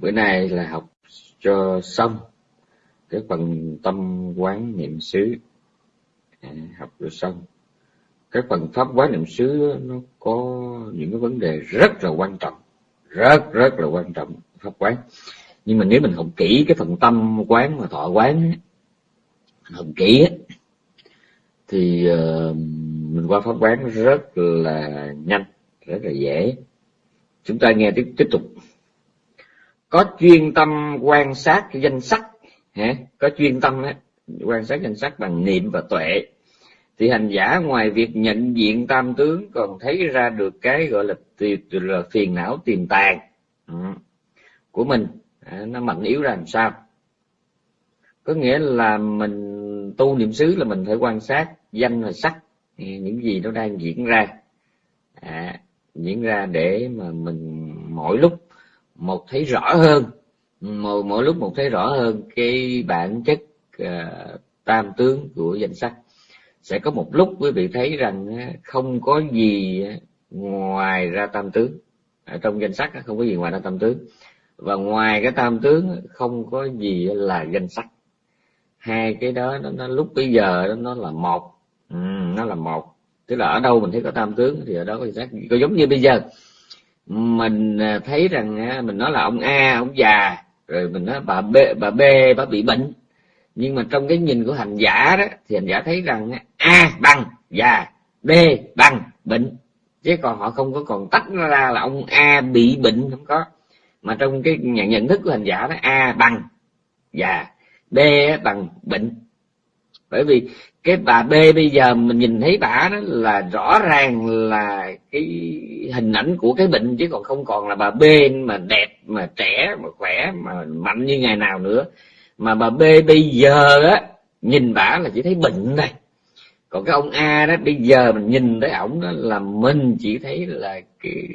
bữa nay là học cho xong cái phần tâm quán niệm xứ. À, học cho xong. Cái phần pháp quán niệm xứ nó có những cái vấn đề rất là quan trọng. Rất rất là quan trọng pháp quán. Nhưng mà nếu mình học kỹ cái phần tâm quán và thọ quán học kỹ thì ờ, mình qua pháp quán rất là nhanh rất là dễ. Chúng ta nghe tiếp tiếp tục có chuyên tâm quan sát danh sắc hả? có chuyên tâm đó, quan sát danh sắc bằng niệm và tuệ. Thì hành giả ngoài việc nhận diện tam tướng còn thấy ra được cái gọi là, là phiền não tiềm tàng ừ, của mình. Nó mạnh yếu ra làm sao? Có nghĩa là mình tu niệm xứ là mình phải quan sát danh và sắc ừ, những gì nó đang diễn ra. À, diễn ra để mà mình mỗi lúc một thấy rõ hơn mỗi, mỗi lúc một thấy rõ hơn cái bản chất uh, tam tướng của danh sắc sẽ có một lúc quý vị thấy rằng không có gì ngoài ra tam tướng. Ở trong danh sắc không có gì ngoài ra tam tướng. Và ngoài cái tam tướng không có gì là danh sắc hai cái đó nó, nó lúc bây giờ nó là một. Ừ, nó là một. Tức là ở đâu mình thấy có tam tướng thì ở đó có danh sắc có giống như bây giờ mình à, thấy rằng à, mình nói là ông a, ông già, rồi mình nói bà b bà b, bà bị bệnh. Nhưng mà trong cái nhìn của hành giả đó, thì hành giả thấy rằng à, a bằng, già, b bằng, bệnh. Chứ còn họ không có còn tách nó ra là ông a bị bệnh, không có. Mà trong cái nhận nhận thức của hành giả đó, a bằng, già, b bằng, bệnh bởi vì cái bà b bây giờ mình nhìn thấy bà đó là rõ ràng là cái hình ảnh của cái bệnh chứ còn không còn là bà b mà đẹp, mà trẻ, mà khỏe, mà mạnh như ngày nào nữa. Mà bà b bây giờ á, nhìn bà là chỉ thấy bệnh thôi. Còn cái ông a đó, bây giờ mình nhìn thấy ổng đó là mình chỉ thấy là cái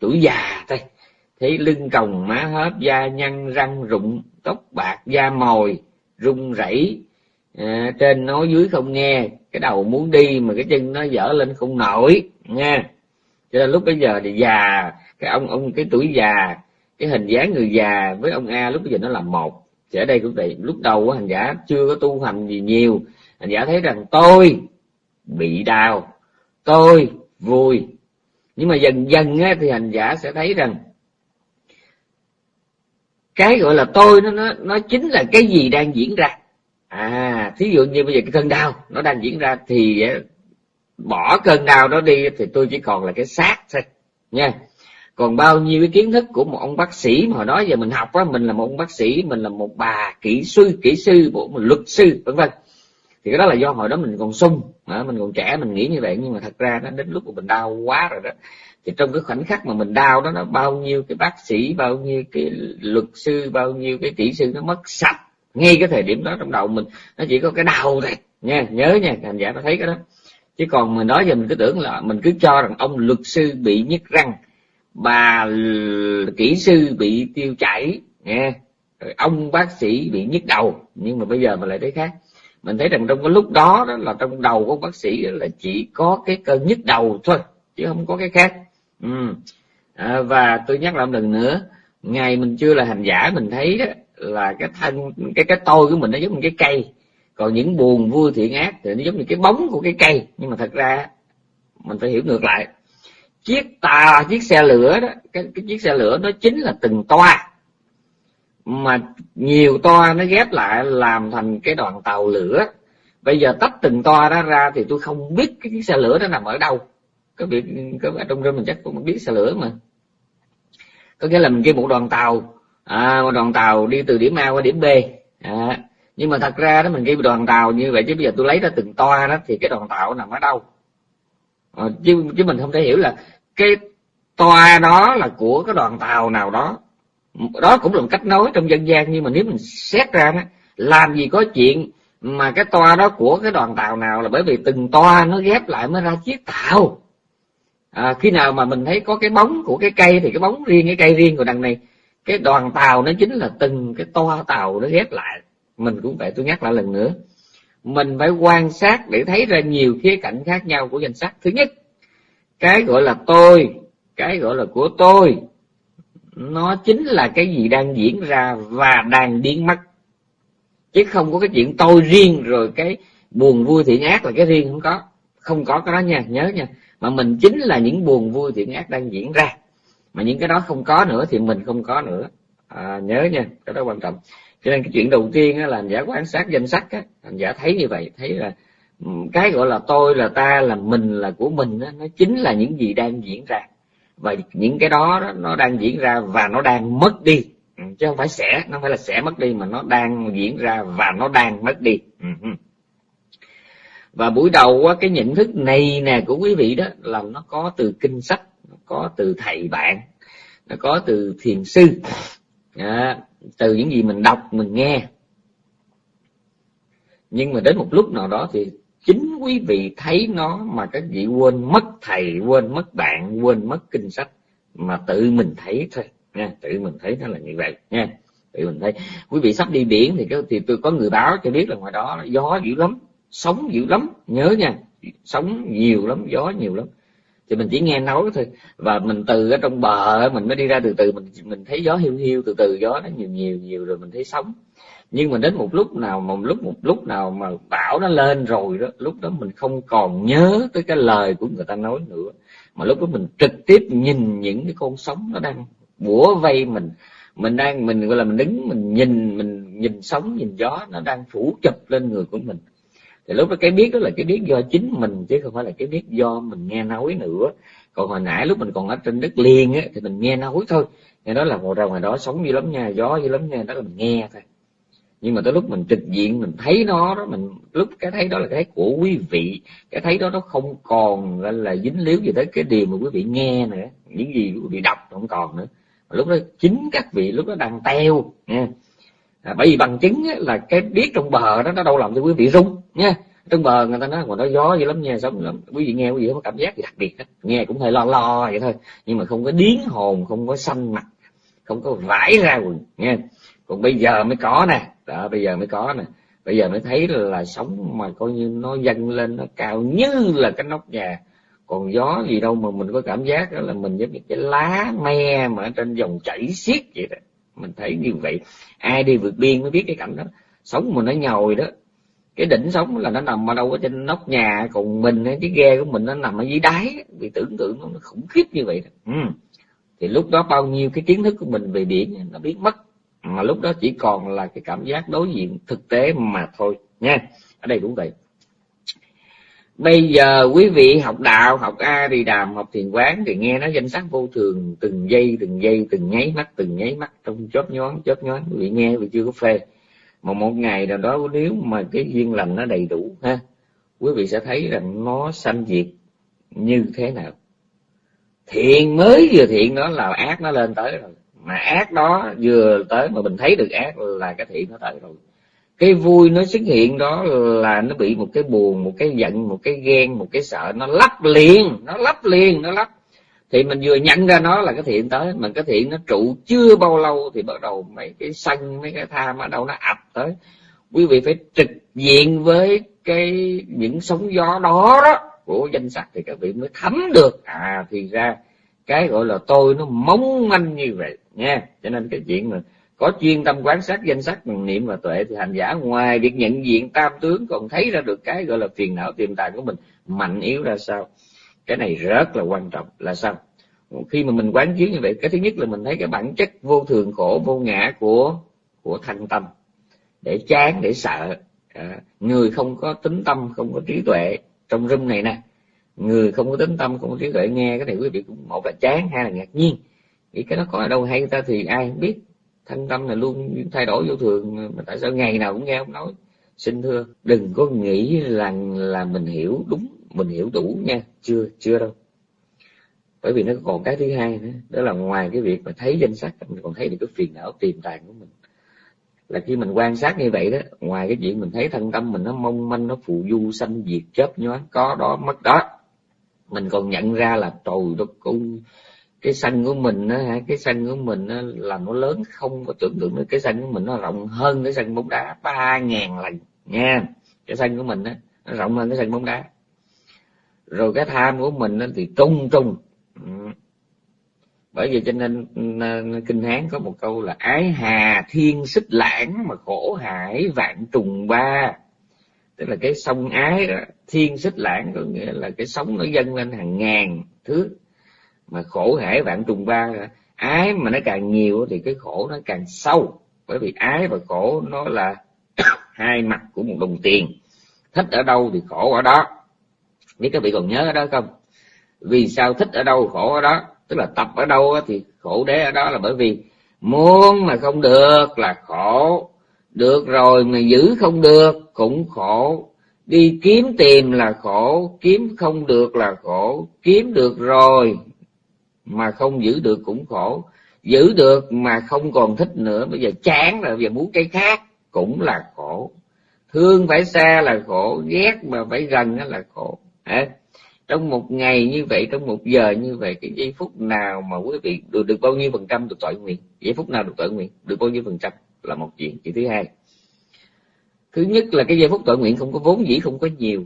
tuổi già thôi. Thấy lưng còng má hớp da nhăn răng rụng, tóc bạc, da mồi rung rẩy à, trên nói dưới không nghe cái đầu muốn đi mà cái chân nó dở lên không nổi nha cho nên lúc bây giờ thì già cái ông ông cái tuổi già cái hình dáng người già với ông a lúc bây giờ nó là một. Thì ở đây cũng vậy lúc đầu hành giả chưa có tu hành gì nhiều. Hành giả thấy rằng tôi bị đau tôi vui. Nhưng mà dần dần á, thì hành giả sẽ thấy rằng cái gọi là tôi nó nó nó chính là cái gì đang diễn ra à thí dụ như bây giờ cái cơn đau nó đang diễn ra thì eh, bỏ cơn đau đó đi thì tôi chỉ còn là cái xác thôi, nha. Còn bao nhiêu cái kiến thức của một ông bác sĩ mà hồi đó giờ mình học á, mình là một ông bác sĩ, mình là một bà kỹ sư kỹ sư một luật sư, vân vân. Thì cái đó là do hồi đó mình còn sung mình còn trẻ, mình nghĩ như vậy. Nhưng mà thật ra nó đến lúc mà mình đau quá rồi đó, thì trong cái khoảnh khắc mà mình đau đó, nó bao nhiêu cái bác sĩ, bao nhiêu cái luật sư, bao nhiêu cái kỹ sư nó mất sạch ngay cái thời điểm đó trong đầu mình nó chỉ có cái đau thôi nha nhớ nha hành giả nó thấy cái đó. Chứ còn mình nói giờ mình cứ tưởng là mình cứ cho rằng ông luật sư bị nhức răng bà kỹ sư bị tiêu chảy nghe rồi ông bác sĩ bị nhức đầu nhưng mà bây giờ mình lại thấy khác. Mình thấy rằng trong cái lúc đó đó là trong đầu của bác sĩ là chỉ có cái cơn nhức đầu thôi chứ không có cái khác. Ừ. à, và tôi nhắc lại một lần nữa ngày mình chưa là hành giả mình thấy đó là cái thân cái cái tôi của mình nó giống như cái cây. Còn những buồn vui thiện ác thì nó giống như cái bóng của cái cây. Nhưng mà thật ra mình phải hiểu ngược lại. Chiếc tà chiếc xe lửa đó cái, cái chiếc xe lửa nó chính là từng toa. Mà nhiều toa nó ghép lại làm thành cái đoàn tàu lửa. Bây giờ tách từng toa đó ra thì tôi không biết cái chiếc xe lửa nó nằm ở đâu. Có việc có ở trong rừng mình chắc cũng biết xe lửa mà. Có nghĩa là mình kêu một đoàn tàu à, một đoàn tàu đi từ điểm A qua điểm B. À, nhưng mà thật ra đó mình ghi đoàn tàu như vậy chứ bây giờ tôi lấy ra từng toa đó thì cái đoàn tàu nằm ở đâu? À, chứ chứ mình không thể hiểu là cái toa đó là của cái đoàn tàu nào đó. Đó cũng là một cách nói trong dân gian nhưng mà nếu mình xét ra đó, làm gì có chuyện mà cái toa đó của cái đoàn tàu nào là bởi vì từng toa nó ghép lại mới ra chiếc tàu. À, khi nào mà mình thấy có cái bóng của cái cây thì cái bóng riêng cái cây riêng của đằng này cái đoàn tàu nó chính là từng cái toa tàu nó ghép lại. Mình cũng vậy tôi nhắc lại lần nữa. Mình phải quan sát để thấy ra nhiều khía cạnh khác nhau của danh sách. Thứ nhất, cái gọi là tôi, cái gọi là của tôi, nó chính là cái gì đang diễn ra và đang biến mất. Chứ không có cái chuyện tôi riêng rồi cái buồn vui thiện ác là cái riêng không có. Không có cái đó nha, nhớ nha. Mà mình chính là những buồn vui thiện ác đang diễn ra mà những cái đó không có nữa thì mình không có nữa. À, nhớ nha cái đó quan trọng. Cho nên cái chuyện đầu tiên á, là hành giả quan sát danh sách á, hành giả thấy như vậy thấy là cái gọi là tôi là ta là mình là của mình á, nó chính là những gì đang diễn ra. Và những cái đó, đó nó đang diễn ra và nó đang mất đi. Ừ, chứ không phải sẽ nó phải là sẽ mất đi mà nó đang diễn ra và nó đang mất đi. Ừ, ừ. Và buổi đầu cái nhận thức này nè của quý vị đó là nó có từ kinh sách nó có từ thầy bạn nó có từ thiền sư. À, từ những gì mình đọc mình nghe. Nhưng mà đến một lúc nào đó thì chính quý vị thấy nó mà các vị quên mất thầy quên mất bạn quên mất kinh sách mà tự mình thấy thôi. Nha tự mình thấy nó là như vậy. Nha tự mình thấy. Quý vị sắp đi biển thì cái thì tôi có người báo cho biết là ngoài đó gió dữ lắm sóng dữ lắm. Nhớ nha sóng nhiều lắm gió nhiều lắm thì mình chỉ nghe nói thôi. Và mình từ ở trong bờ, mình mới đi ra từ từ, mình mình thấy gió hiu hiu, từ từ gió nó nhiều nhiều nhiều rồi mình thấy sóng. Nhưng mà đến một lúc nào một lúc một lúc nào mà bão nó lên rồi đó, lúc đó mình không còn nhớ tới cái lời của người ta nói nữa. Mà lúc đó mình trực tiếp nhìn những cái con sóng nó đang bủa vây mình. Mình đang, mình gọi là mình đứng, mình nhìn mình nhìn sóng, nhìn gió nó đang phủ chụp lên người của mình thì lúc đó cái biết đó là cái biết do chính mình chứ không phải là cái biết do mình nghe nói nữa. Còn hồi nãy lúc mình còn ở trên đất liền á thì mình nghe nói thôi. Nghe nói là ngồi ra ngoài đó sống dữ lắm nha gió dữ lắm nha đó là mình nghe thôi. Nhưng mà tới lúc mình trực diện mình thấy nó đó mình lúc cái thấy đó là cái thấy của quý vị. Cái thấy đó nó không còn là dính líu gì tới cái điều mà quý vị nghe nữa. Những gì quý vị đọc không còn nữa. Lúc đó chính các vị lúc đó đang teo nha à, bởi vì bằng chứng là cái biết trong bờ đó nó đâu làm cho quý vị rung nha, trong bờ người ta nói còn nó gió dữ lắm nha, sống lắm. Quý vị nghe quý vị có cảm giác gì đặc biệt hết nghe cũng hơi lo lo vậy thôi, nhưng mà không có điến hồn, không có xanh mặt, không có vải ra quần nha còn bây giờ mới có nè, đó, bây giờ mới có nè. Bây giờ mới thấy là sống mà coi như nó dâng lên, nó cao như là cái nóc nhà. Còn gió gì đâu mà mình có cảm giác đó là mình giống như cái lá me mà ở trên dòng chảy xiết vậy đó. Mình thấy như vậy, ai đi vượt biên mới biết cái cảnh đó. Sống mà nó nhồi đó cái đỉnh sống là nó nằm ở đâu ở trên nóc nhà còn mình cái ghe của mình nó nằm ở dưới đáy vì tưởng tượng nó khủng khiếp như vậy. Ừ. thì lúc đó bao nhiêu cái kiến thức của mình về biển nó biến mất. Mà lúc đó chỉ còn là cái cảm giác đối diện thực tế mà thôi nha. Ở đây cũng vậy. Bây giờ quý vị học đạo học a đi đàm học thiền quán thì nghe nó danh sắc vô thường từng giây từng giây từng nháy mắt từng nháy mắt trong chớp nhoáng chớp nhoáng. Quý vị nghe vì chưa có phê mà một ngày nào đó nếu mà cái duyên lành nó đầy đủ ha, quý vị sẽ thấy rằng nó sanh diệt như thế nào. Thiện mới vừa thiện đó là ác nó lên tới rồi. Mà ác đó vừa tới mà mình thấy được ác là cái thiện nó tới rồi. Cái vui nó xuất hiện đó là nó bị một cái buồn, một cái giận, một cái ghen, một cái sợ, nó lắp liền, nó lắp liền, nó lắp thì mình vừa nhận ra nó là cái thiện tới, mà cái thiện nó trụ chưa bao lâu thì bắt đầu mấy cái sân, mấy cái tham ở đâu nó ập tới. Quý vị phải trực diện với cái những sóng gió đó đó của danh sắc thì các vị mới thấm được. À thì ra cái gọi là tôi nó mong manh như vậy nha cho nên cái chuyện mà có chuyên tâm quan sát danh sắc bằng niệm và tuệ thì hành giả ngoài việc nhận diện tam tướng còn thấy ra được cái gọi là phiền não tiềm tàng của mình, mạnh yếu ra sao? Cái này rất là quan trọng. Là sao? Khi mà mình quán chiếu như vậy cái thứ nhất là mình thấy cái bản chất vô thường khổ vô ngã của của thanh tâm. Để chán để sợ. À, người không có tính tâm không có trí tuệ. Trong rung này nè người không có tính tâm không có trí tuệ nghe cái này quý vị cũng một là chán hai là ngạc nhiên. Vì cái nó có ở đâu hay người ta thì ai không biết. Thanh tâm là luôn thay đổi vô thường mà tại sao ngày nào cũng nghe ông nói? Xin thưa đừng có nghĩ rằng là mình hiểu đúng mình hiểu đủ nha. Chưa chưa đâu. Bởi vì nó còn cái thứ hai nữa đó là ngoài cái việc mà thấy danh sắc mình còn thấy được cái phiền não tiềm tàng của mình. Là khi mình quan sát như vậy đó ngoài cái chuyện mình thấy thân tâm mình nó mong manh nó phù du sanh diệt chớp nhoáng có đó mất đó mình còn nhận ra là trời đất cung cái sân của mình á cái sân của mình á, là nó lớn không có tưởng tượng nữa cái sân của mình nó rộng hơn cái sân bóng đá ba ngàn lần nha. Cái sân của mình á nó rộng hơn cái sân bóng đá rồi cái tham của mình thì trung trung ừ. bởi vì cho nên ừ, kinh hán có một câu là ái hà thiên xích lãng mà khổ hải vạn trùng ba. Tức là cái sông ái đó, thiên xích lãng có nghĩa là cái sóng nó dâng lên hàng ngàn thước mà khổ hải vạn trùng ba. Ái mà nó càng nhiều thì cái khổ nó càng sâu. Bởi vì ái và khổ nó là hai mặt của một đồng tiền. Thích ở đâu thì khổ ở đó biết các vị còn nhớ ở đó không? Vì sao thích ở đâu khổ ở đó? Tức là tập ở đâu thì khổ đế ở đó là bởi vì muốn mà không được là khổ. Được rồi mà giữ không được cũng khổ. Đi kiếm tìm là khổ, kiếm không được là khổ. Kiếm được rồi mà không giữ được cũng khổ. Giữ được mà không còn thích nữa, bây giờ chán rồi, bây giờ muốn cái khác cũng là khổ. Thương phải xa là khổ, ghét mà phải gần là khổ à, trong một ngày như vậy trong một giờ như vậy cái giây phút nào mà quý vị được được bao nhiêu phần trăm được tội nguyện? Giây phút nào được tội nguyện? Được bao nhiêu phần trăm là một chuyện. Chuyện thứ hai thứ nhất là cái giây phút tội nguyện không có vốn dĩ không có nhiều.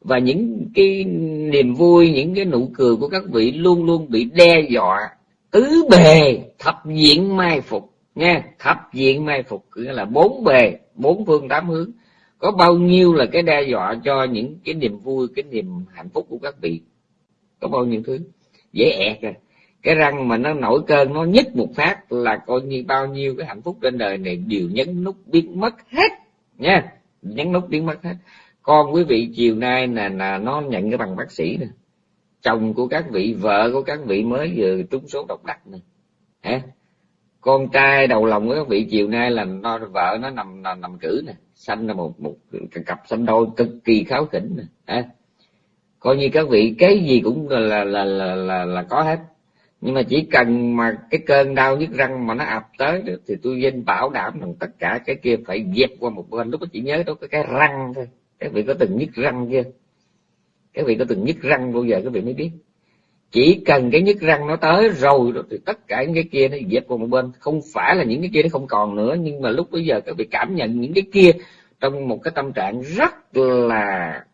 Và những cái niềm vui những cái nụ cười của các vị luôn luôn bị đe dọa tứ bề thập diện mai phục. Nha thập diện mai phục nghĩa là bốn bề bốn phương tám hướng có bao nhiêu là cái đe dọa cho những cái niềm vui cái niềm hạnh phúc của các vị? Có bao nhiêu thứ? Dễ ẹt rồi cái răng mà nó nổi cơn nó nhích một phát là coi như bao nhiêu cái hạnh phúc trên đời này đều nhấn nút biến mất hết nha. Nhấn nút biến mất hết. Con quý vị chiều nay là, là nó nhận cái bằng bác sĩ nè. Chồng của các vị vợ của các vị mới vừa trúng số độc đắc nè. Hả? Con trai đầu lòng của các vị chiều nay là nó vợ nó nằm nằm, nằm cử nè. Sanh là một một cặp sanh đôi cực kỳ kháo khỉnh nè. À, coi như các vị cái gì cũng là là là là, là, là có hết. Nhưng mà chỉ cần mà cái cơn đau nhức răng mà nó ập tới được, thì tôi danh bảo đảm rằng tất cả cái kia phải dẹp qua một bên. Lúc đó chỉ nhớ đó cái cái răng thôi. Các vị có từng nhức răng chưa? Các vị có từng nhức răng bao giờ các vị mới biết? Chỉ cần cái nhức răng nó tới rồi thì tất cả những cái kia nó dẹp qua một bên. Không phải là những cái kia nó không còn nữa, nhưng mà lúc bây giờ các vị cảm nhận những cái kia trong một cái tâm trạng rất là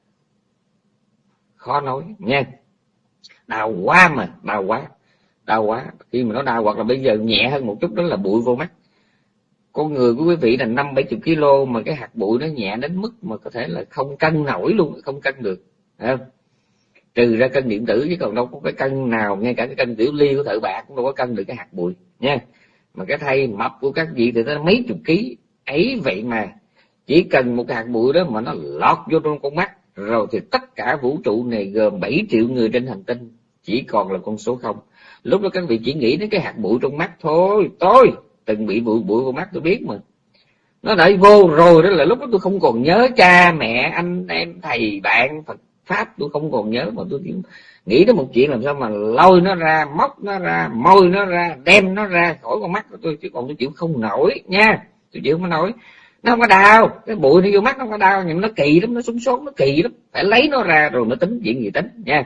khó nói nha đau quá mà, đau quá đau quá. Khi mà nó đau hoặc là bây giờ nhẹ hơn một chút đó là bụi vô mắt. Con người của quý vị là năm bảy chục kg mà cái hạt bụi nó nhẹ đến mức mà có thể là không cân nổi luôn, không cân được không? Trừ ra cân điện tử chứ còn đâu có cái cân nào, ngay cả cái cân tiểu ly của thợ bạc cũng đâu có cân được cái hạt bụi, nha. Mà cái thay mập của các vị thì nó mấy chục ký, ấy vậy mà. Chỉ cần một hạt bụi đó mà nó lọt vô trong con mắt, rồi thì tất cả vũ trụ này gồm 7 triệu người trên hành tinh, chỉ còn là con số không. Lúc đó các vị chỉ nghĩ đến cái hạt bụi trong mắt thôi, tôi từng bị bụi bụi vào mắt tôi biết mà. Nó đã vô rồi đó là lúc đó tôi không còn nhớ cha mẹ, anh em, thầy bạn, phật pháp, tôi không còn nhớ, mà tôi chỉ nghĩ đến một chuyện làm sao mà lôi nó ra, móc nó ra, môi nó ra, đem nó ra khỏi con mắt của tôi, chứ còn tôi chịu không nổi nha. Tôi chịu không nổi. Nó không có đau. Cái bụi nó vô mắt nó không có đau, nhưng nó kỳ lắm, nó súng sốt nó kỳ lắm. Phải lấy nó ra rồi nó tính chuyện gì tính, nha.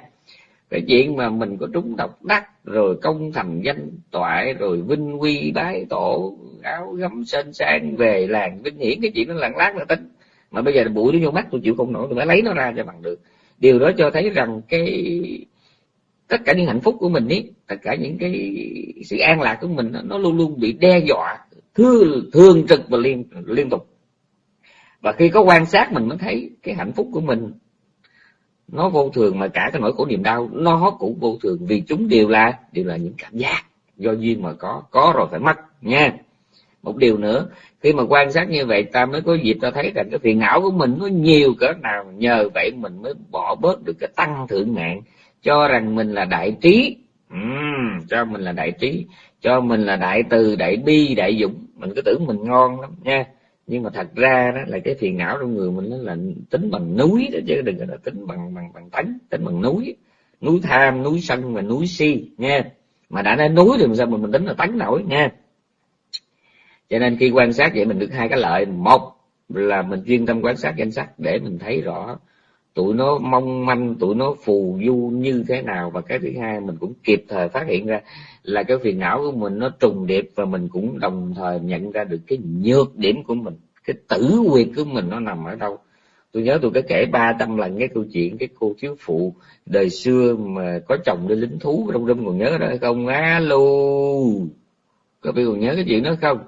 Cái chuyện mà mình có trúng độc đắc, rồi công thành danh toại, rồi vinh quy bái tổ, áo gấm sên sang về làng vinh hiển, cái chuyện nó lặng lát là tính. Mà bây giờ bụi nó vô mắt, tôi chịu không nổi, tôi phải lấy nó ra cho bằng được điều đó cho thấy rằng cái, tất cả những hạnh phúc của mình ấy tất cả những cái sự an lạc của mình, nó luôn luôn bị đe dọa thường thường trực và liên liên tục. Và khi có quan sát mình mới thấy cái hạnh phúc của mình, nó vô thường mà cả cái nỗi khổ niềm đau, nó cũng vô thường. Vì chúng đều là đều là những cảm giác do duyên mà có có rồi phải mất, nha một điều nữa khi mà quan sát như vậy ta mới có dịp ta thấy rằng cái phiền não của mình nó nhiều cỡ nào nhờ vậy mình mới bỏ bớt được cái tăng thượng ngạn cho rằng mình là đại trí. Uhm, cho mình là đại trí cho mình là đại từ đại bi đại dũng. Mình cứ tưởng mình ngon lắm nha. Nhưng mà thật ra đó là cái phiền não trong người mình nó là tính bằng núi đó chứ đừng là tính bằng bằng bằng tánh tính bằng núi. Núi tham núi sân và núi si nha mà đã nói núi thì sao mà mình tính là tánh nổi nha cho nên khi quan sát vậy mình được hai cái lợi. Một là mình chuyên tâm quan sát danh sách để mình thấy rõ tụi nó mong manh, tụi nó phù du như thế nào. Và cái thứ hai, mình cũng kịp thời phát hiện ra là cái phiền não của mình nó trùng điệp và mình cũng đồng thời nhận ra được cái nhược điểm của mình, cái tử quyền của mình nó nằm ở đâu. Tôi nhớ tôi có kể ba trăm lần cái câu chuyện cái cô thiếu phụ đời xưa mà có chồng đi lính thú trong đêm còn nhớ đó hay không? Alo, có biết còn nhớ cái chuyện đó không?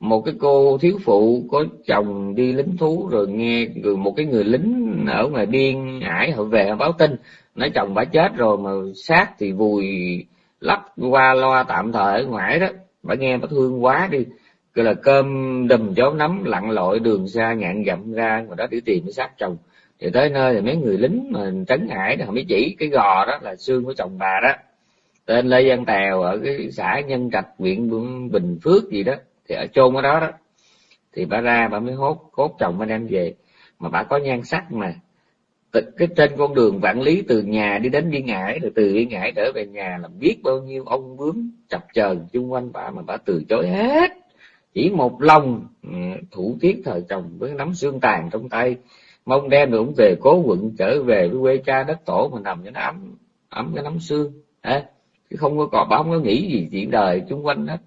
Một cái cô thiếu phụ có chồng đi lính thú rồi nghe rồi một cái người lính ở ngoài biên ải họ về họ báo tin. Nói chồng bà chết rồi mà xác thì vùi lắp qua loa tạm thời ở ngoài đó. Bà nghe bà thương quá đi. Gọi là cơm đùm chó nắm lặn lội đường xa ngạn dặm ra mà đó để tìm cái xác chồng. Thì tới nơi thì mấy người lính mà trấn ải đó, họ mới chỉ cái gò đó là xương của chồng bà đó. Tên lê văn tèo ở cái xã nhân trạch, huyện bình phước gì đó thì ở chôn ở đó đó thì bà ra bà mới hốt cốt chồng bà đem về. Mà bà có nhan sắc mà cái trên con đường vạn lý từ nhà đi đến biên ngãi rồi từ biên ngãi trở về nhà là biết bao nhiêu ông bướm chập chờn chung quanh bà mà bà từ chối hết. Chỉ một lòng ừ, thủ tiết thời chồng với nắm xương tàn trong tay mong đem được về cố quận trở về với quê cha đất tổ mà nằm cho nó ấm ấm cái nắm xương. À, chứ không có còn bà không có nghĩ gì chuyện đời chung quanh hết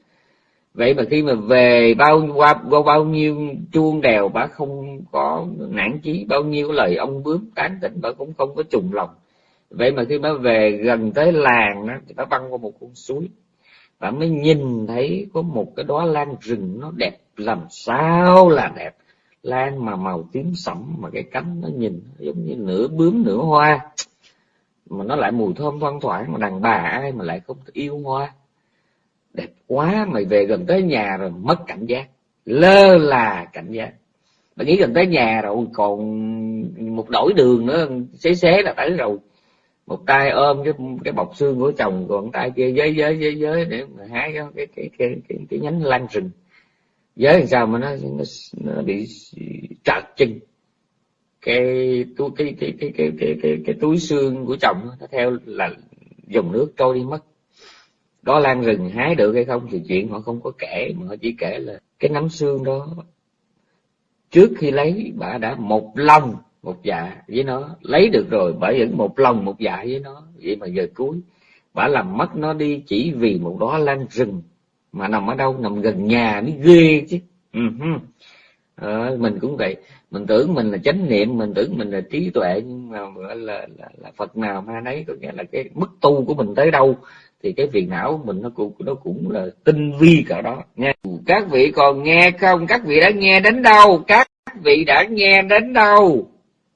vậy mà khi mà về bao qua bao, bao nhiêu chuông đèo bà không có nản chí bao nhiêu lời ông bướm tán tỉnh bà cũng không có trùng lòng. Vậy mà khi bà về gần tới làng đó, thì bà băng qua một con suối. Bà mới nhìn thấy có một cái đóa lan rừng nó đẹp làm sao là đẹp. Lan mà màu tím sẫm mà cái cánh nó nhìn giống như nửa bướm nửa hoa. Mà nó lại mùi thơm thoang thoảng mà đàn bà ai mà lại không yêu hoa đẹp quá mày về gần tới nhà rồi mất cảnh giác. Lơ là cảnh giác. Mày nghĩ gần tới nhà rồi còn một đổi đường nữa xế xế là tới rồi. Một tay ôm cái cái bọc xương của chồng còn tay kia giới giới giới giới để mà hái cái cái cái cái, cái, cái nhánh lan rừng. Giới làm sao mà nó nó, nó bị trật chân. Cái túi cái cái cái cái cái cái, cái túi xương của chồng nó theo là dòng nước trôi đi mất đó lan rừng hái được hay không thì chuyện họ không có kể mà họ chỉ kể là cái nắm xương đó. Trước khi lấy bà đã một lòng một dạ với nó. Lấy được rồi bà vẫn một lòng một dạ với nó. Vậy mà giờ cuối bà làm mất nó đi chỉ vì một đó lan rừng mà nằm ở đâu? Nằm gần nhà mới ghê chứ. Uh-huh. à, mình cũng vậy. Mình tưởng mình là chánh niệm mình tưởng mình là trí tuệ nhưng mà gọi là, là, là phật nào ma nấy có nghĩa là cái mức tu của mình tới đâu thì cái phiền não mình nó cũng nó cũng là tinh vi cả đó nha các vị còn nghe không? Các vị đã nghe đến đâu? Các vị đã nghe đến đâu?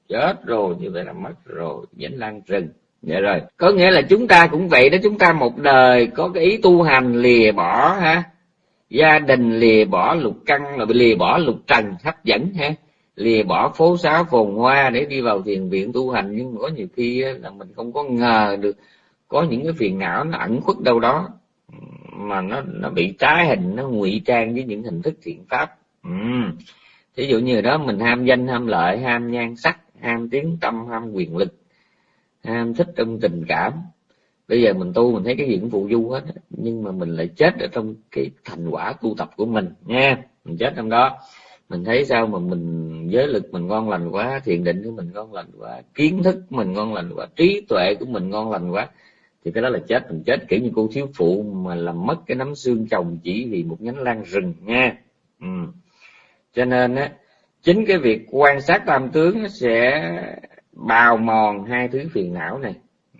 Chết rồi, như vậy là mất rồi. Nhẫn lan rừng vậy dạ rồi. Có nghĩa là chúng ta cũng vậy đó. Chúng ta một đời có cái ý tu hành lìa bỏ, ha? Gia đình lìa bỏ lục căn là lìa bỏ lục trần, hấp dẫn, ha? Lìa bỏ phố xá phồn hoa để đi vào thiền viện tu hành. Nhưng mà có nhiều khi là mình không có ngờ được có những cái phiền não nó ẩn khuất đâu đó, mà nó nó bị trái hình, nó ngụy trang với những hình thức thiện pháp. Ừ. dụ như đó mình ham danh, ham lợi, ham nhan sắc, ham tiếng tâm, ham quyền lực, ham thích trong tình cảm. Bây giờ mình tu mình thấy cái gì cũng phụ du hết, nhưng mà mình lại chết ở trong cái thành quả tu tập của mình nha mình chết trong đó. Mình thấy sao mà mình, giới lực mình ngon lành quá, thiền định của mình ngon lành quá, kiến thức của mình ngon lành quá, trí tuệ của mình ngon lành quá thì cái đó là chết mình chết, kiểu như cô thiếu phụ mà làm mất cái nắm xương chồng chỉ vì một nhánh lan rừng nha ừ. cho nên á, chính cái việc quan sát tam tướng nó sẽ bào mòn hai thứ phiền não này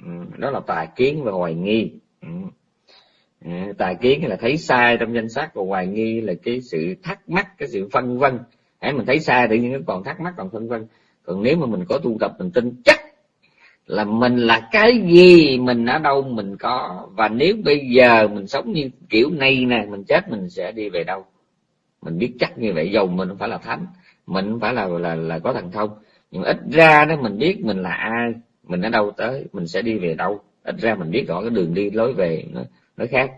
ừ. đó là tà kiến và hoài nghi ừ. ừ tà kiến là thấy sai trong danh sách và hoài nghi là cái sự thắc mắc, cái sự phân vân hãy mình thấy sai tự nhiên nó còn thắc mắc, còn phân vân còn nếu mà mình có tu tập, mình tin chắc là mình là cái gì mình ở đâu mình có. Và nếu bây giờ mình sống như kiểu này nè mình chết mình sẽ đi về đâu? Mình biết chắc như vậy dầu mình không phải là thánh mình không phải là là là có thần thông. Nhưng ít ra đó mình biết mình là ai mình ở đâu tới mình sẽ đi về đâu. Ít ra mình biết rõ cái đường đi lối về nó nó khác.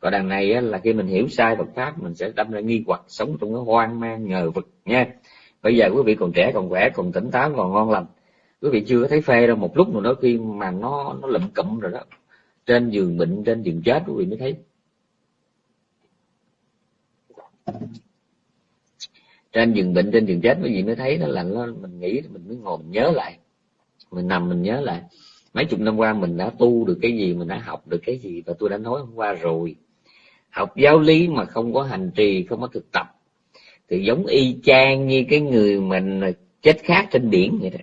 Còn đằng này á, là khi mình hiểu sai Phật pháp mình sẽ đâm ra nghi hoặc sống trong cái hoang mang ngờ vực nha. Bây giờ quý vị còn trẻ còn khỏe còn tỉnh táo còn ngon lành quý vị chưa thấy phê đâu, một lúc nào đó khi mà nó nó lụm cụm rồi đó, trên giường bệnh, trên giường chết, quý vị mới thấy. Trên giường bệnh, trên giường chết, quý vị mới thấy nó là nó, mình nghĩ mình mới ngồi mình nhớ lại, mình nằm mình nhớ lại. Mấy chục năm qua mình đã tu được cái gì, mình đã học được cái gì, và tôi đã nói hôm qua rồi. Học giáo lý mà không có hành trì, không có thực tập, thì giống y chang như cái người mình chết khác trên biển vậy đó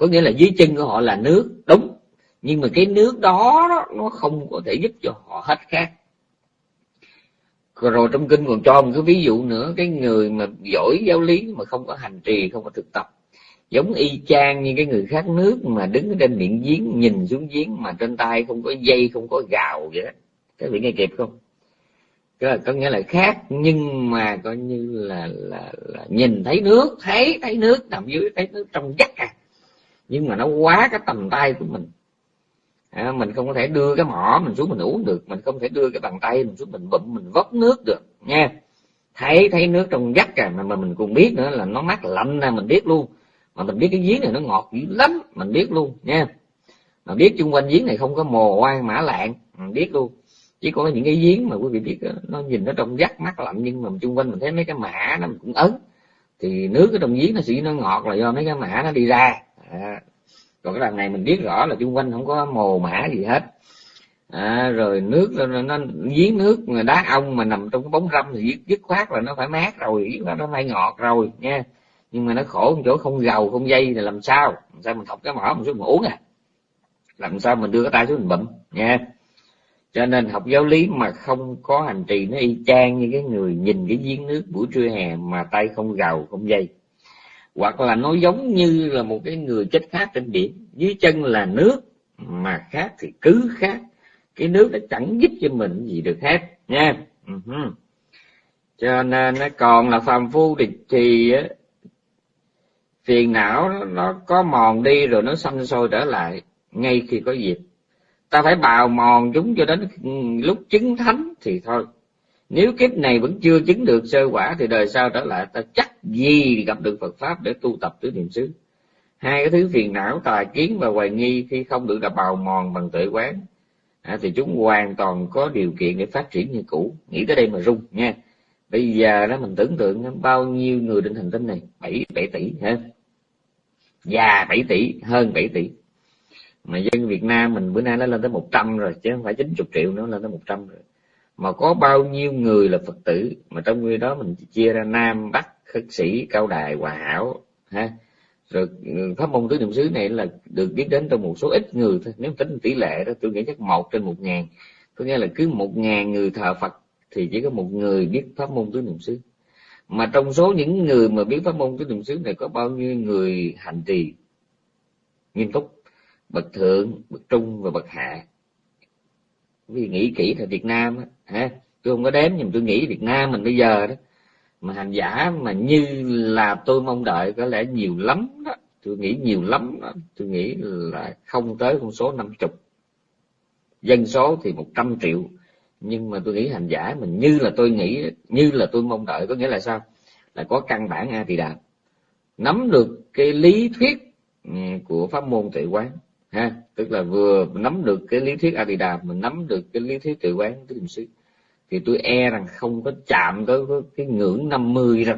có nghĩa là dưới chân của họ là nước đúng. Nhưng mà cái nước đó, đó nó không có thể giúp cho họ hết khác. Rồi trong kinh còn cho một cái ví dụ nữa cái người mà giỏi giáo lý mà không có hành trì không có thực tập. Giống y chang như cái người khát nước mà đứng trên miệng giếng nhìn xuống giếng mà trên tay không có dây không có gạo vậy đó. Các vị nghe kịp không? Có, có nghĩa là khác nhưng mà coi như là, là là nhìn thấy nước thấy thấy nước nằm dưới thấy nước trong vắt à nhưng mà nó quá cái tầm tay của mình. À, mình không có thể đưa cái mỏ mình xuống mình uống được. Mình không thể đưa cái bàn tay mình xuống mình bụng mình vớt nước được nha thấy thấy nước trong vắt à mà, mà mình cũng biết nữa là nó mát lạnh nè mình biết luôn. Mà mình biết cái giếng này nó ngọt dữ lắm mình biết luôn nha mà biết chung quanh giếng này không có mồ oan mã lạng mình biết luôn. Chỉ có những cái giếng mà quý vị biết ờ, nó nhìn nó trong vắt mát lạnh nhưng mà chung quanh mình thấy mấy cái mã nó cũng ấn. Thì nước ở trong giếng nó sẽ nó ngọt là do mấy cái mã nó đi ra à, còn cái đằng này mình biết rõ là chung quanh không có mồ mã gì hết. À, rồi nước nó, nó giếng nước mà đá ông mà nằm trong cái bóng râm thì dứt khoát là nó phải mát rồi dứt khoát nó phải ngọt rồi nha. Nhưng mà nó khổ một chỗ không gầu không dây thì làm sao? Làm sao mình học cái mỏ một số mình uống à? Làm sao mình đưa cái tay xuống mình bụm nha. Cho nên học giáo lý mà không có hành trì nó y chang như cái người nhìn cái giếng nước buổi trưa hè mà tay không gầu không dây hoặc là nó giống như là một cái người chết khác trên biển. Dưới chân là nước mà khác thì cứ khác. Cái nước nó chẳng giúp cho mình gì được hết nha. Uh-huh. cho nên nó còn là phàm phu thì, thì phiền não nó, nó có mòn đi rồi nó xanh sôi trở lại ngay khi có dịp. Ta phải bào mòn chúng cho đến lúc chứng thánh thì thôi nếu kiếp này vẫn chưa chứng được sơ quả thì đời sau trở lại ta chắc gì gặp được Phật pháp để tu tập tứ niệm xứ? Hai cái thứ phiền não tà kiến và hoài nghi khi không được là bào mòn bằng tuệ quán à, thì chúng hoàn toàn có điều kiện để phát triển như cũ. Nghĩ tới đây mà rung nha. Bây giờ đó mình tưởng tượng bao nhiêu người trên hành tinh này? Bảy bảy tỷ ha già bảy tỷ hơn bảy tỷ. Mà dân Việt Nam mình bữa nay nó lên tới 100 rồi chứ không phải 90 triệu nữa lên tới 100 rồi mà có bao nhiêu người là Phật tử? Mà trong người đó mình chia ra Nam Bắc, khất sĩ, cao đài, hòa hảo, ha? Rồi ừ, pháp môn tứ niệm xứ này là được biết đến trong một số ít người thôi. Nếu tính tỷ lệ đó, tôi nghĩ chắc một trên một ngàn. Có nghĩa là cứ một ngàn người thờ Phật thì chỉ có một người biết pháp môn tứ niệm xứ. Mà trong số những người mà biết pháp môn tứ niệm xứ này có bao nhiêu người hành trì? Nghiêm túc, bậc thượng, bậc trung và bậc hạ. Vì nghĩ kỹ là Việt Nam á ha tôi không có đếm, nhưng tôi nghĩ Việt Nam mình bây giờ đó, mà hành giả mà như là tôi mong đợi có lẽ nhiều lắm đó. Tôi nghĩ nhiều lắm đó. Tôi nghĩ là không tới con số năm chục. Dân số thì một trăm triệu. Nhưng mà tôi nghĩ hành giả mình như là tôi nghĩ, như là tôi mong đợi có nghĩa là sao? Là có căn bản a thì đạt nắm được cái lý thuyết ừ, của pháp môn tự quán, ha? Tức là vừa nắm được cái lý thuyết a thì đà mình nắm được cái lý thuyết tự quán tứ niệm xứ thì tôi e rằng không có chạm tới cái ngưỡng 50 đâu.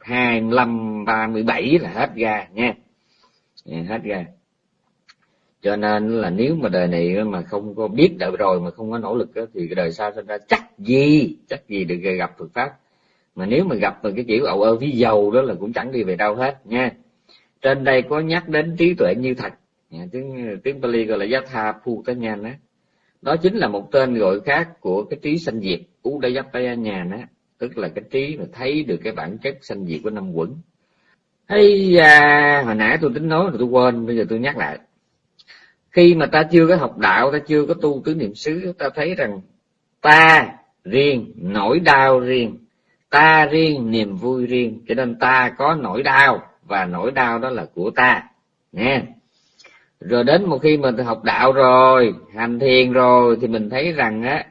Hai mươi ba mươi bảy là hết ra nha. Hết ra. cho nên là nếu mà đời này mà không có biết đợi rồi mà không có nỗ lực đó, thì cái đời sau sinh ra chắc gì chắc gì được gặp Phật pháp. Mà nếu mà gặp cái kiểu ậu ơ ví dầu đó là cũng chẳng đi về đâu hết nha. Trên đây có nhắc đến trí tuệ như thật. Tiếng tiếng Pali gọi là Yatha Putanyana đó đó chính là một tên gọi khác của cái trí sanh diệt Udayapayana tức là cái trí mà thấy được cái bản chất sanh diệt của năm quẩn. Hay à, hồi nãy tôi tính nói rồi tôi quên bây giờ tôi nhắc lại. Khi mà ta chưa có học đạo ta chưa có tu tứ niệm xứ ta thấy rằng ta riêng nỗi đau riêng ta riêng niềm vui riêng cho nên ta có nỗi đau và nỗi đau đó là của ta. Nghe rồi đến một khi mình học đạo rồi hành thiền rồi thì mình thấy rằng á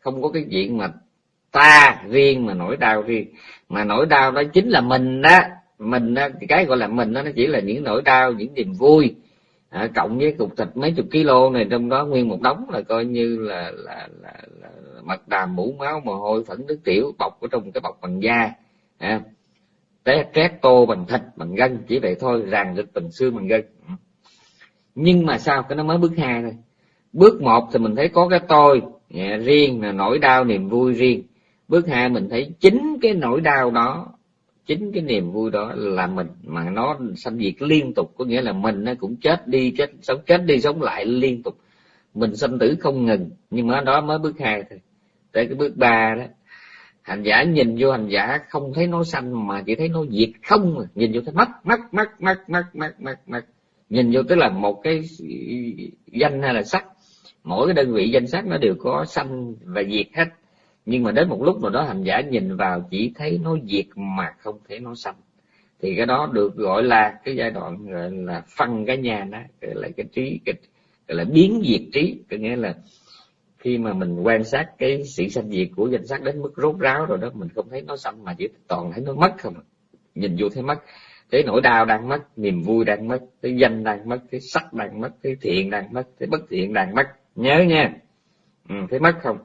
không có cái chuyện mà ta riêng mà nỗi đau riêng. Mà nỗi đau đó chính là mình đó mình đó, cái gọi là mình đó nó chỉ là những nỗi đau những niềm vui à, cộng với cục thịt mấy chục kg này trong đó nguyên một đống là coi như là là, là, là mặt đàm mũ máu mồ hôi phẫn nước tiểu bọc ở trong cái bọc bằng da à, té trét tô bằng thịt bằng gân chỉ vậy thôi ràng thịt bằng xương bằng gân nhưng mà sao cái nó mới bước hai thôi? Bước một thì mình thấy có cái tôi yeah, riêng là nỗi đau niềm vui riêng. Bước hai mình thấy chính cái nỗi đau đó chính cái niềm vui đó là mình mà nó sanh diệt liên tục. Có nghĩa là mình nó cũng chết đi chết sống chết đi sống lại liên tục. Mình sanh tử không ngừng nhưng mà đó mới bước hai thôi. Tới cái bước ba đó hành giả nhìn vô hành giả không thấy nó sanh mà chỉ thấy nó diệt không à. nhìn vô thấy mất mất mất mất mất mất mất mất nhìn vô tức là một cái danh hay là sắc. Mỗi cái đơn vị danh sắc nó đều có sanh và diệt hết. Nhưng mà đến một lúc nào đó hành giả nhìn vào chỉ thấy nó diệt mà không thấy nó sanh. Thì cái đó được gọi là cái giai đoạn gọi là phân cái nhà đó gọi là cái trí cái, gọi là biến diệt trí. Có nghĩa là khi mà mình quan sát cái sự sanh diệt của danh sắc đến mức rốt ráo rồi đó mình không thấy nó sanh mà chỉ toàn thấy nó mất không à. nhìn vô thấy mất cái nỗi đau đang mất niềm vui đang mất cái danh đang mất cái sắc đang mất cái thiện đang mất cái bất thiện đang mất. Nhớ nha. Ừ, thấy mất không?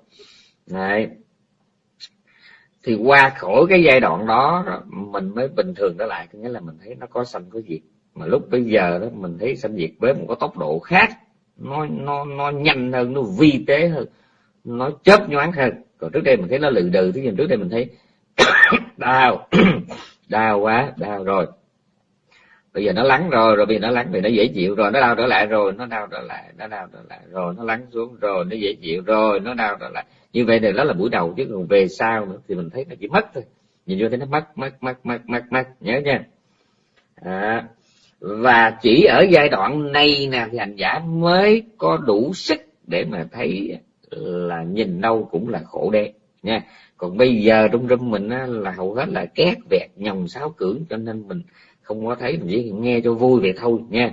Đấy. thì qua khỏi cái giai đoạn đó mình mới bình thường trở lại. Nghĩa là mình thấy nó có sanh có diệt. Mà lúc bây giờ đó mình thấy sanh diệt với một cái tốc độ khác. Nó nó nó nhanh hơn nó vi tế hơn. Nó chớp nhoáng hơn. Còn trước đây mình thấy nó lừ đừ. Thế nhưng trước đây mình thấy đau. Đau quá đau rồi bây giờ nó lắng rồi rồi bây giờ nó lắng thì nó dễ chịu rồi nó đau trở lại rồi nó đau trở lại nó đau trở lại rồi nó lắng xuống rồi nó dễ chịu rồi nó đau trở lại. Như vậy thì đó là buổi đầu chứ còn về sau nữa thì mình thấy nó chỉ mất thôi. Nhìn vô thấy nó mất mất mất mất mất mất nhớ nha. À, và chỉ ở giai đoạn này nè thì hành giả mới có đủ sức để mà thấy là nhìn đâu cũng là khổ đen nha. Còn bây giờ trong râm mình á, là hầu hết là két vẹt nhồng sáo cưỡng cho nên mình không có thấy mình chỉ nghe cho vui vậy thôi, nha.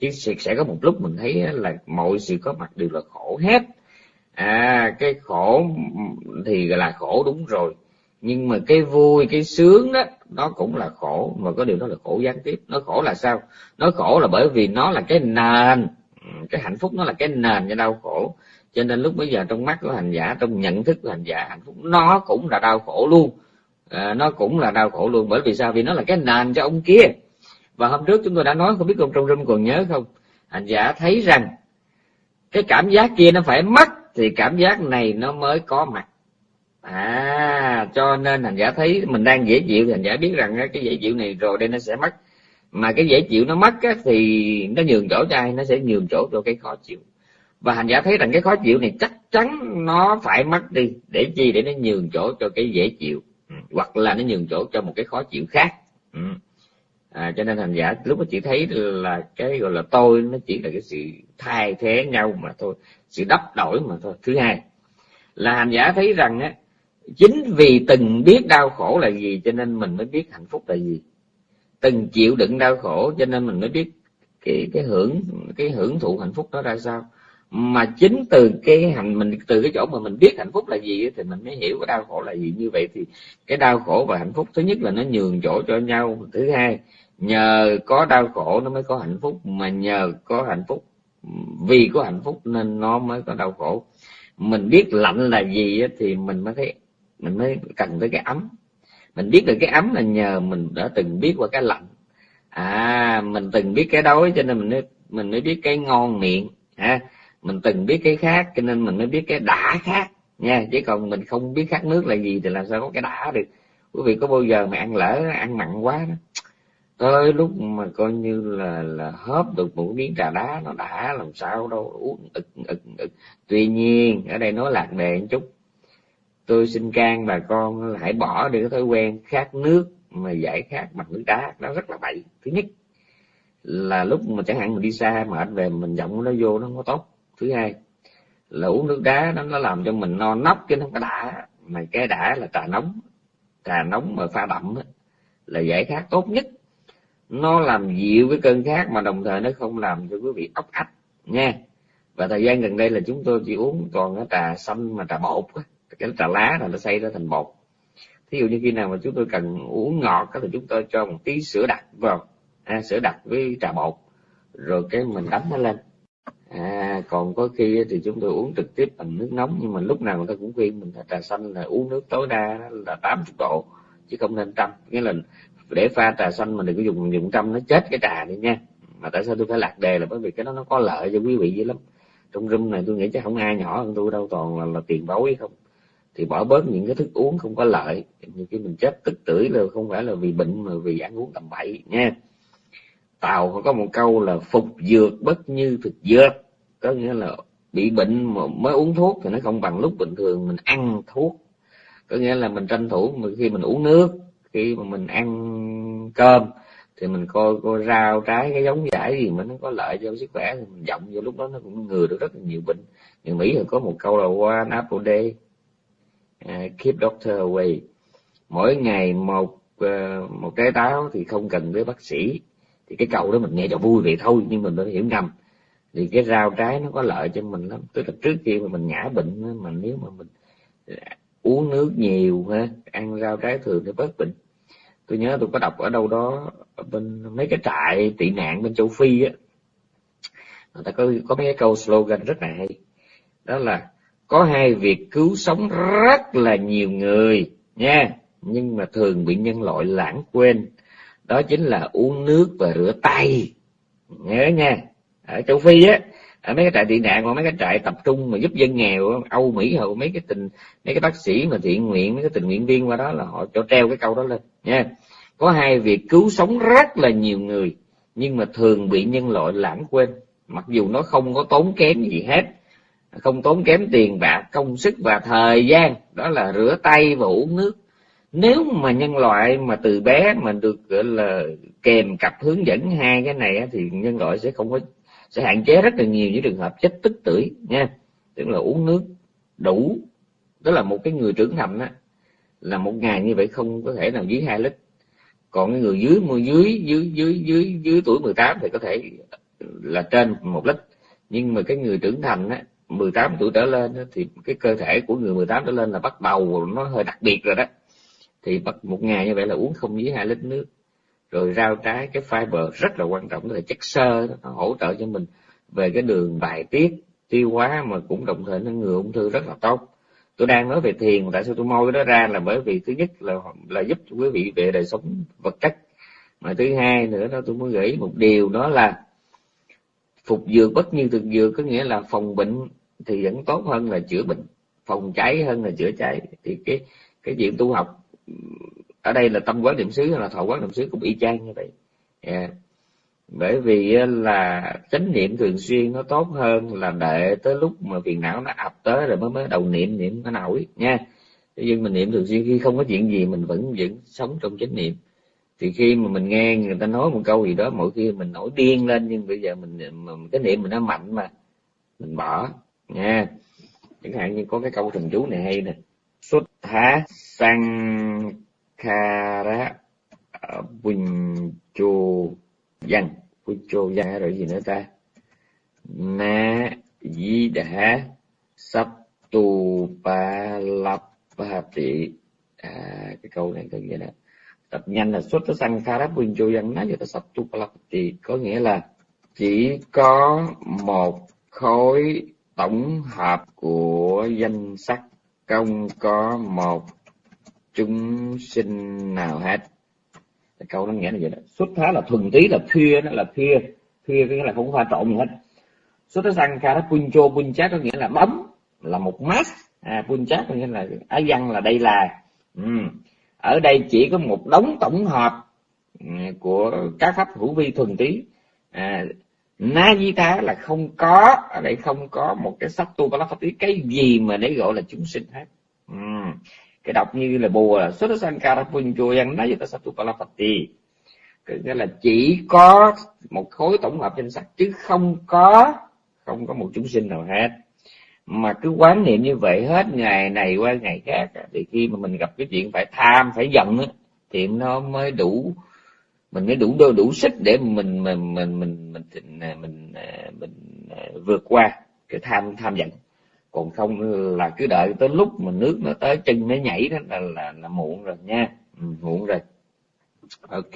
Chứ sẽ có một lúc mình thấy là mọi sự có mặt đều là khổ hết. À cái khổ thì là khổ đúng rồi. Nhưng mà cái vui, cái sướng đó, nó cũng là khổ. Mà có điều đó là khổ gián tiếp. Nó khổ là sao? Nó khổ là bởi vì nó là cái nền. Cái hạnh phúc nó là cái nền cho đau khổ. Cho nên lúc bây giờ trong mắt của hành giả, trong nhận thức của hành giả, hạnh phúc nó cũng là đau khổ luôn à, nó cũng là đau khổ luôn bởi vì sao? Vì nó là cái nền cho ông kia. Và hôm trước chúng tôi đã nói không biết ông trong rung còn nhớ không? Hành giả thấy rằng cái cảm giác kia nó phải mất thì cảm giác này nó mới có mặt. À cho nên hành giả thấy mình đang dễ chịu thì hành giả biết rằng cái dễ chịu này rồi đây nó sẽ mất. Mà cái dễ chịu nó mất á, thì nó nhường chỗ cho ai? Nó sẽ nhường chỗ cho cái khó chịu. Và hành giả thấy rằng cái khó chịu này chắc chắn nó phải mất đi để chi? Để nó nhường chỗ cho cái dễ chịu. Ừ. hoặc là nó nhường chỗ cho một cái khó chịu khác. Ừ. À, cho nên hành giả lúc mà chỉ thấy là cái gọi là tôi nó chỉ là cái sự thay thế nhau mà thôi sự đắp đổi mà thôi. Thứ hai là hành giả thấy rằng á chính vì từng biết đau khổ là gì cho nên mình mới biết hạnh phúc là gì. Từng chịu đựng đau khổ cho nên mình mới biết cái cái hưởng cái hưởng thụ hạnh phúc đó ra sao mà chính từ cái hành mình, từ cái chỗ mà mình biết hạnh phúc là gì thì mình mới hiểu cái đau khổ là gì. Như vậy thì cái đau khổ và hạnh phúc thứ nhất là nó nhường chỗ cho nhau. Thứ hai, nhờ có đau khổ nó mới có hạnh phúc. Mà nhờ có hạnh phúc, vì có hạnh phúc nên nó mới có đau khổ. Mình biết lạnh là gì thì mình mới thấy, mình mới cần tới cái ấm. Mình biết được cái ấm là nhờ mình đã từng biết qua cái lạnh. À mình từng biết cái đói, cho nên mình mới mình mới biết cái ngon miệng, ha mình từng biết cái khác, cho nên mình mới biết cái đã khác, nha. Chứ còn mình không biết khát nước là gì thì làm sao có cái đã được. Quý vị có bao giờ mà ăn lỡ, ăn mặn quá đó? Tới lúc mà coi như là là hớp được một miếng trà đá, nó đã làm sao đâu. Uống ực ực ực. Tuy nhiên, ở đây nói lạc đề một chút. Tôi xin can bà con hãy bỏ đi cái thói quen khát nước mà giải khát bằng nước đá. Nó rất là bậy. Thứ nhất là lúc mà chẳng hạn mình đi xa mệt về mình giọng nó vô nó không có tốt thứ hai là uống nước đá nó nó làm cho mình no nóc chứ không có đã. Mà cái đã là trà nóng. Trà nóng mà pha đậm là giải khát tốt nhất. Nó làm dịu cái cơn khát mà đồng thời nó không làm cho quý vị ốc ách nha và thời gian gần đây là chúng tôi chỉ uống toàn cái trà xanh mà trà bột cái trà lá là nó xây ra thành bột. Thí dụ như khi nào mà chúng tôi cần uống ngọt thì chúng tôi cho một tí sữa đặc vào. À, sữa đặc với trà bột. Rồi cái mình đấm nó lên à còn có khi thì chúng tôi uống trực tiếp bằng nước nóng nhưng mà lúc nào người ta cũng khuyên mình là trà xanh là uống nước tối đa là 80 độ chứ không nên trăm. Nghĩa là để pha trà xanh mà đừng có dùng dùng trăm nó chết cái trà đi nha. Mà tại sao tôi phải lạc đề là bởi vì cái đó nó có lợi cho quý vị dữ lắm. Trong room này tôi nghĩ chắc không ai nhỏ hơn tôi đâu toàn là, là tiền bối không. Thì bỏ bớt những cái thức uống không có lợi. Như khi mình chết tức tưởi là không phải là vì bệnh mà vì ăn uống tầm bậy nha. Tàu có một câu là phục dược bất như thực dược có nghĩa là bị bệnh mà mới uống thuốc thì nó không bằng lúc bình thường mình ăn thuốc. Có nghĩa là mình tranh thủ khi mình uống nước khi mà mình ăn cơm thì mình coi coi rau trái cái giống giải gì mà nó có lợi cho sức khỏe thì mình dọng vô lúc đó nó cũng ngừa được rất là nhiều bệnh. Người mỹ thì có một câu là one apple day uh, keep doctor away. Mỗi ngày một uh, một trái táo thì không cần với bác sĩ. Thì cái câu đó mình nghe cho vui vậy thôi nhưng mình phải hiểu ngầm thì cái rau trái nó có lợi cho mình lắm. Tức là trước khi mà mình ngã bệnh mà nếu mà mình à, uống nước nhiều ha, ăn rau trái thường thì bớt bệnh. Tôi nhớ tôi có đọc ở đâu đó, ở bên mấy cái trại tị nạn bên châu phi á. Người ta có có mấy cái câu slogan rất là hay. Đó là, có hai việc cứu sống rất là nhiều người nha, nhưng mà thường bị nhân loại lãng quên. Đó chính là uống nước và rửa tay. Nhớ nha ở châu phi á, ở mấy cái trại tị nạn hoặc mấy cái trại tập trung mà giúp dân nghèo âu mỹ hầu mấy cái tình, mấy cái bác sĩ mà thiện nguyện, mấy cái tình nguyện viên qua đó là họ cho treo cái câu đó lên, nha. Có hai việc, cứu sống rất là nhiều người, nhưng mà thường bị nhân loại lãng quên. Mặc dù nó không có tốn kém gì hết, không tốn kém tiền bạc, công sức và thời gian, đó là rửa tay và uống nước. Nếu mà nhân loại mà từ bé mình được, gọi là kèm cặp hướng dẫn hai cái này thì nhân loại sẽ không có sẽ hạn chế rất là nhiều những trường hợp chết tức tưởi nha. Tức là uống nước đủ. Đó là một cái người trưởng thành á là một ngày như vậy không có thể nào dưới hai lít. Còn cái người dưới dưới dưới dưới dưới dưới tuổi 18 thì có thể là trên một lít. Nhưng mà cái người trưởng thành á 18 tuổi trở lên á, thì cái cơ thể của người 18 trở lên là bắt đầu nó hơi đặc biệt rồi đó. Thì bắt một ngày như vậy là uống không dưới hai lít nước rồi rau trái cái fiber rất là quan trọng, là chất xơ nó hỗ trợ cho mình về cái đường bài tiết, tiêu hóa mà cũng đồng thời nó ngừa ung thư rất là tốt. Tôi đang nói về thiền, tại sao tôi môi cái đó ra là bởi vì thứ nhất là là giúp cho quý vị về đời sống vật chất. Mà thứ hai nữa đó, tôi muốn gửi một điều, đó là phục dược bất như thực dược có nghĩa là phòng bệnh thì vẫn tốt hơn là chữa bệnh, phòng cháy hơn là chữa cháy. Thì cái cái chuyện tu học ở đây là tâm quán niệm xứ hay là thọ quán niệm xứ cũng y chang như vậy. Yeah. bởi vì là chánh niệm thường xuyên nó tốt hơn là đợi tới lúc mà phiền não nó ập tới rồi mới mới đầu niệm niệm nó nổi nha. Nhưng mình niệm thường xuyên khi không có chuyện gì mình vẫn vẫn sống trong chánh niệm. Thì khi mà mình nghe người ta nói một câu gì đó mỗi khi mình nổi điên lên nhưng bây giờ mình, mình cái niệm mình nó mạnh mà mình bỏ nha. Chẳng hạn như có cái câu thần chú này hay nè. Xuất thá sang kara dành văn. Chô Dành rồi gì nữa ta? Na di đà sắp tu pa lap Tị. À, cái câu này có nghĩa là tập nhanh là xuất sang kara chô dành nói cho ta sắp tu pa Lập Tị. Có nghĩa là chỉ có một khối tổng hợp của danh sách không có một chúng sinh nào hết. Câu nó nghĩa là vậy đó. Xuất thá là thuần tí là thuyê nó là thuyê thuyê cái nghĩa là không pha trộn gì hết. Xuất thá sang kha puncho punchát có nghĩa là bấm là một mass à punchát có nghĩa là á văn là đây là. Ừ. ở đây chỉ có một đống tổng hợp ừ, của các pháp hữu vi thuần tí. À, na di tá là không có ở đây không có một cái sắc tu pháp tí cái gì mà để gọi là chúng sinh hết. Ừ cái đọc như là bùa là xuất sankara punjoyan nói satu palapati nghĩa là chỉ có một khối tổng hợp danh sắc chứ không có không có một chúng sinh nào hết. Mà cứ quán niệm như vậy hết ngày này qua ngày khác thì khi mà mình gặp cái chuyện phải tham phải giận thì nó mới đủ mình mới đủ đôi đủ sức để mình mình mình mình mình mình, mình, à, mình, mình vượt qua cái tham tham giận còn không là cứ đợi tới lúc mà nước nó tới chân nó nhảy đó là là, là muộn rồi nha. Ừ, muộn rồi. Ok.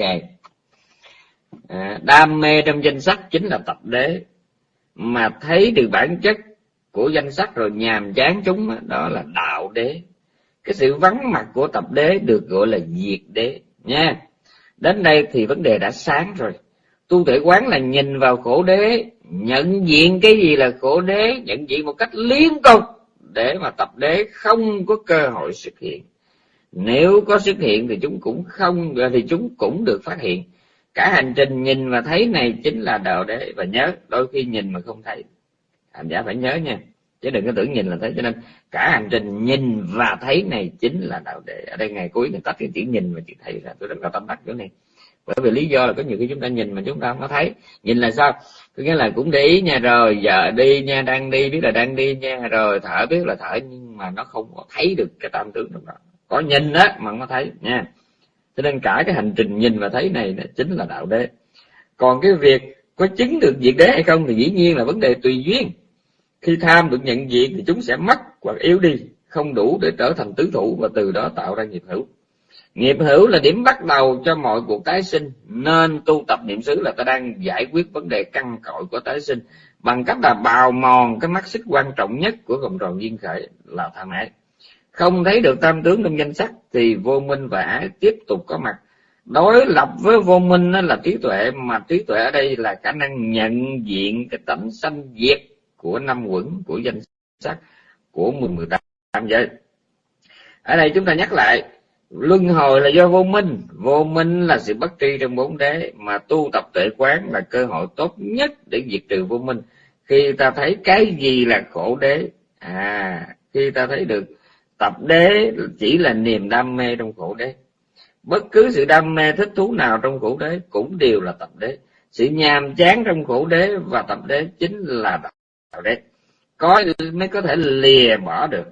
À, đam mê trong danh sách chính là tập đế. Mà thấy được bản chất của danh sách rồi nhàm chán chúng đó, đó là đạo đế. Cái sự vắng mặt của tập đế được gọi là diệt đế nha. Đến đây thì vấn đề đã sáng rồi tu tuệ quán là nhìn vào khổ đế, nhận diện cái gì là khổ đế, nhận diện một cách liên tục để mà tập đế không có cơ hội xuất hiện. Nếu có xuất hiện thì chúng cũng không, thì chúng cũng được phát hiện. Cả hành trình nhìn và thấy này chính là đạo đế, và nhớ, đôi khi nhìn mà không thấy. Hành giả phải nhớ nha, chứ đừng có tưởng nhìn là thấy. Cho nên cả hành trình nhìn và thấy này chính là đạo đế. Ở đây ngày cuối người tách cái chữ nhìn và chữ thấy ra tôi rất là tâm đắc chỗ này bởi vì lý do là có nhiều khi chúng ta nhìn mà chúng ta không có thấy. Nhìn là sao? Có nghĩa là cũng để ý nha, rồi giờ đi nha, đang đi, biết là đang đi nha, rồi thở biết là thở, nhưng mà nó không có thấy được cái tam tướng trong đó. Có nhìn á, mà không có thấy nha. Cho nên cả cái hành trình nhìn và thấy này chính là đạo đế. Còn cái việc có chứng được diệt đế hay không thì dĩ nhiên là vấn đề tùy duyên. Khi tham được nhận diện thì chúng sẽ mất hoặc yếu đi, không đủ để trở thành tứ thủ và từ đó tạo ra nghiệp hữu nghiệp hữu là điểm bắt đầu cho mọi cuộc tái sinh, nên tu tập niệm xứ là ta đang giải quyết vấn đề căn cội của tái sinh bằng cách là bào mòn cái mắt xích quan trọng nhất của vòng tròn duyên khởi là tham ái. Không thấy được tam tướng trong danh sắc thì vô minh và ái tiếp tục có mặt. Đối lập với vô minh là trí tuệ, mà trí tuệ ở đây là khả năng nhận diện cái tánh sanh diệt của năm quẩn của danh sắc của mười mười tám giới. Ở đây chúng ta nhắc lại luân hồi là do vô minh. Vô minh là sự bất tri trong bốn đế mà tu tập tuệ quán là cơ hội tốt nhất để diệt trừ vô minh. Khi ta thấy cái gì là khổ đế à khi ta thấy được tập đế chỉ là niềm đam mê trong khổ đế. Bất cứ sự đam mê thích thú nào trong khổ đế cũng đều là tập đế. Sự nhàm chán trong khổ đế và tập đế chính là đạo đế. Có mới có thể lìa bỏ được.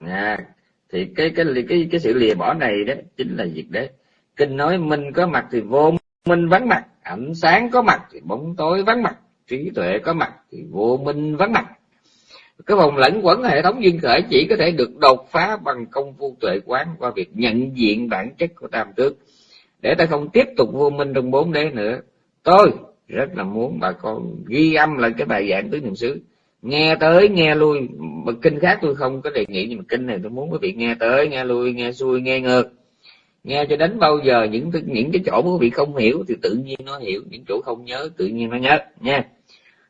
À, thì cái cái cái cái sự lìa bỏ này đó chính là diệt đế kinh nói minh có mặt thì vô minh vắng mặt, ánh sáng có mặt thì bóng tối vắng mặt, trí tuệ có mặt thì vô minh vắng mặt. Cái vòng lẫn quẩn hệ thống duyên khởi chỉ có thể được đột phá bằng công phu tuệ quán qua việc nhận diện bản chất của tam tước. Để ta không tiếp tục vô minh trong bốn đế nữa, tôi rất là muốn bà con ghi âm lại cái bài giảng tứ niệm xứ nghe tới nghe lui. Mà kinh khác tôi không có đề nghị nhưng mà kinh này tôi muốn quý vị nghe tới nghe lui nghe xuôi nghe ngược. Nghe cho đến bao giờ những những cái chỗ quý vị không hiểu thì tự nhiên nó hiểu những chỗ không nhớ tự nhiên nó nhớ nha.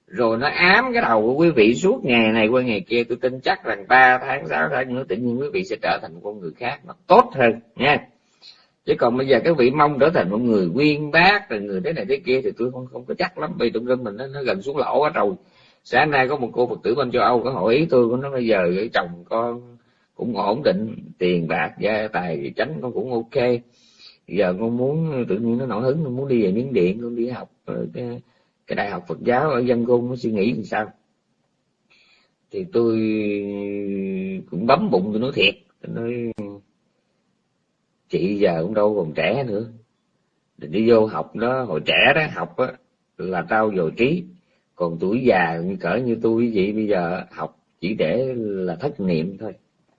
Rồi nó ám cái đầu của quý vị suốt ngày này qua ngày kia tôi tin chắc rằng ba tháng sáu tháng nữa tự nhiên quý vị sẽ trở thành một con người khác mà tốt hơn nha. Chứ còn bây giờ các vị mong trở thành một người quyên bác rồi người thế này thế kia thì tôi không không có chắc lắm vì trong rừng mình nó, nó gần xuống lỗ quá rồi sáng nay có một cô phật tử bên châu âu có hỏi ý tôi của nó bây giờ chồng con cũng ổn định tiền bạc gia tài tránh con cũng ok. Giờ con muốn tự nhiên nó nổi hứng nó muốn đi về miếng điện con đi học ờ, cái, cái đại học phật giáo ở dân cung nó suy nghĩ làm sao. Thì tôi cũng bấm bụng tôi nói thiệt tôi nói chị giờ cũng đâu còn trẻ nữa. Đi vô học đó hồi trẻ đó học á là tao dồi trí còn tuổi già như cỡ như tôi với chị bây giờ học chỉ để là thất niệm thôi.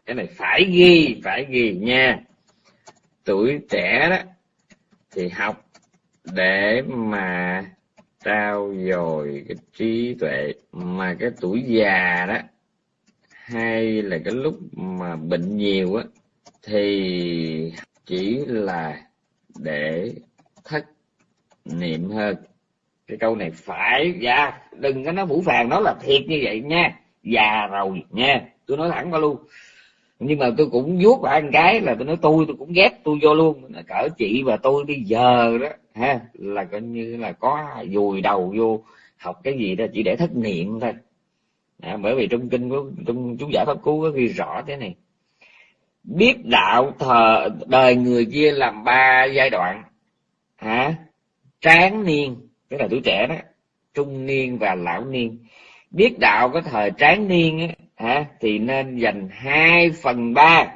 Cái này phải ghi phải ghi nha. Tuổi trẻ đó thì học để mà trao dồi cái trí tuệ. Mà cái tuổi già đó, hay là cái lúc mà bệnh nhiều á, thì chỉ là để thất niệm hơn cái câu này phải dạ đừng có nói vũ phàng nó là thiệt như vậy nha. Già rồi nha. Tôi nói thẳng qua luôn. Nhưng mà tôi cũng vuốt vào ăn cái là tôi nói tôi tôi cũng ghét tôi vô luôn. Cỡ chị và tôi bây giờ đó ha là coi như là có dùi đầu vô học cái gì đó chỉ để thất niệm thôi. À, bởi vì trong kinh của trong chú giải pháp cứu có ghi rõ thế này. Biết đạo thờ đời người chia làm ba giai đoạn. Hả? Tráng niên tức là tuổi trẻ đó trung niên và lão niên. Biết đạo có thời tráng niên á thì nên dành hai phần ba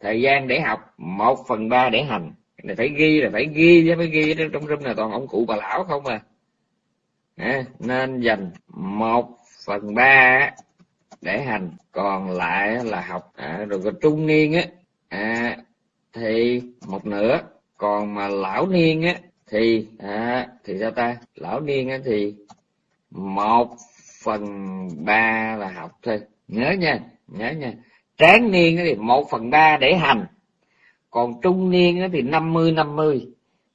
thời gian để học một phần ba để hành. Này phải ghi là phải ghi chứ phải ghi trong room này toàn ông cụ bà lão không à, à nên dành một phần ba để hành còn lại là học. À, rồi còn trung niên á à, thì một nửa còn mà lão niên á thì à, thì sao ta? Lão niên á thì một phần ba là học thôi. Nhớ nha nhớ nha. Tráng niên thì một phần ba để hành. Còn trung niên thì năm mươi năm mươi.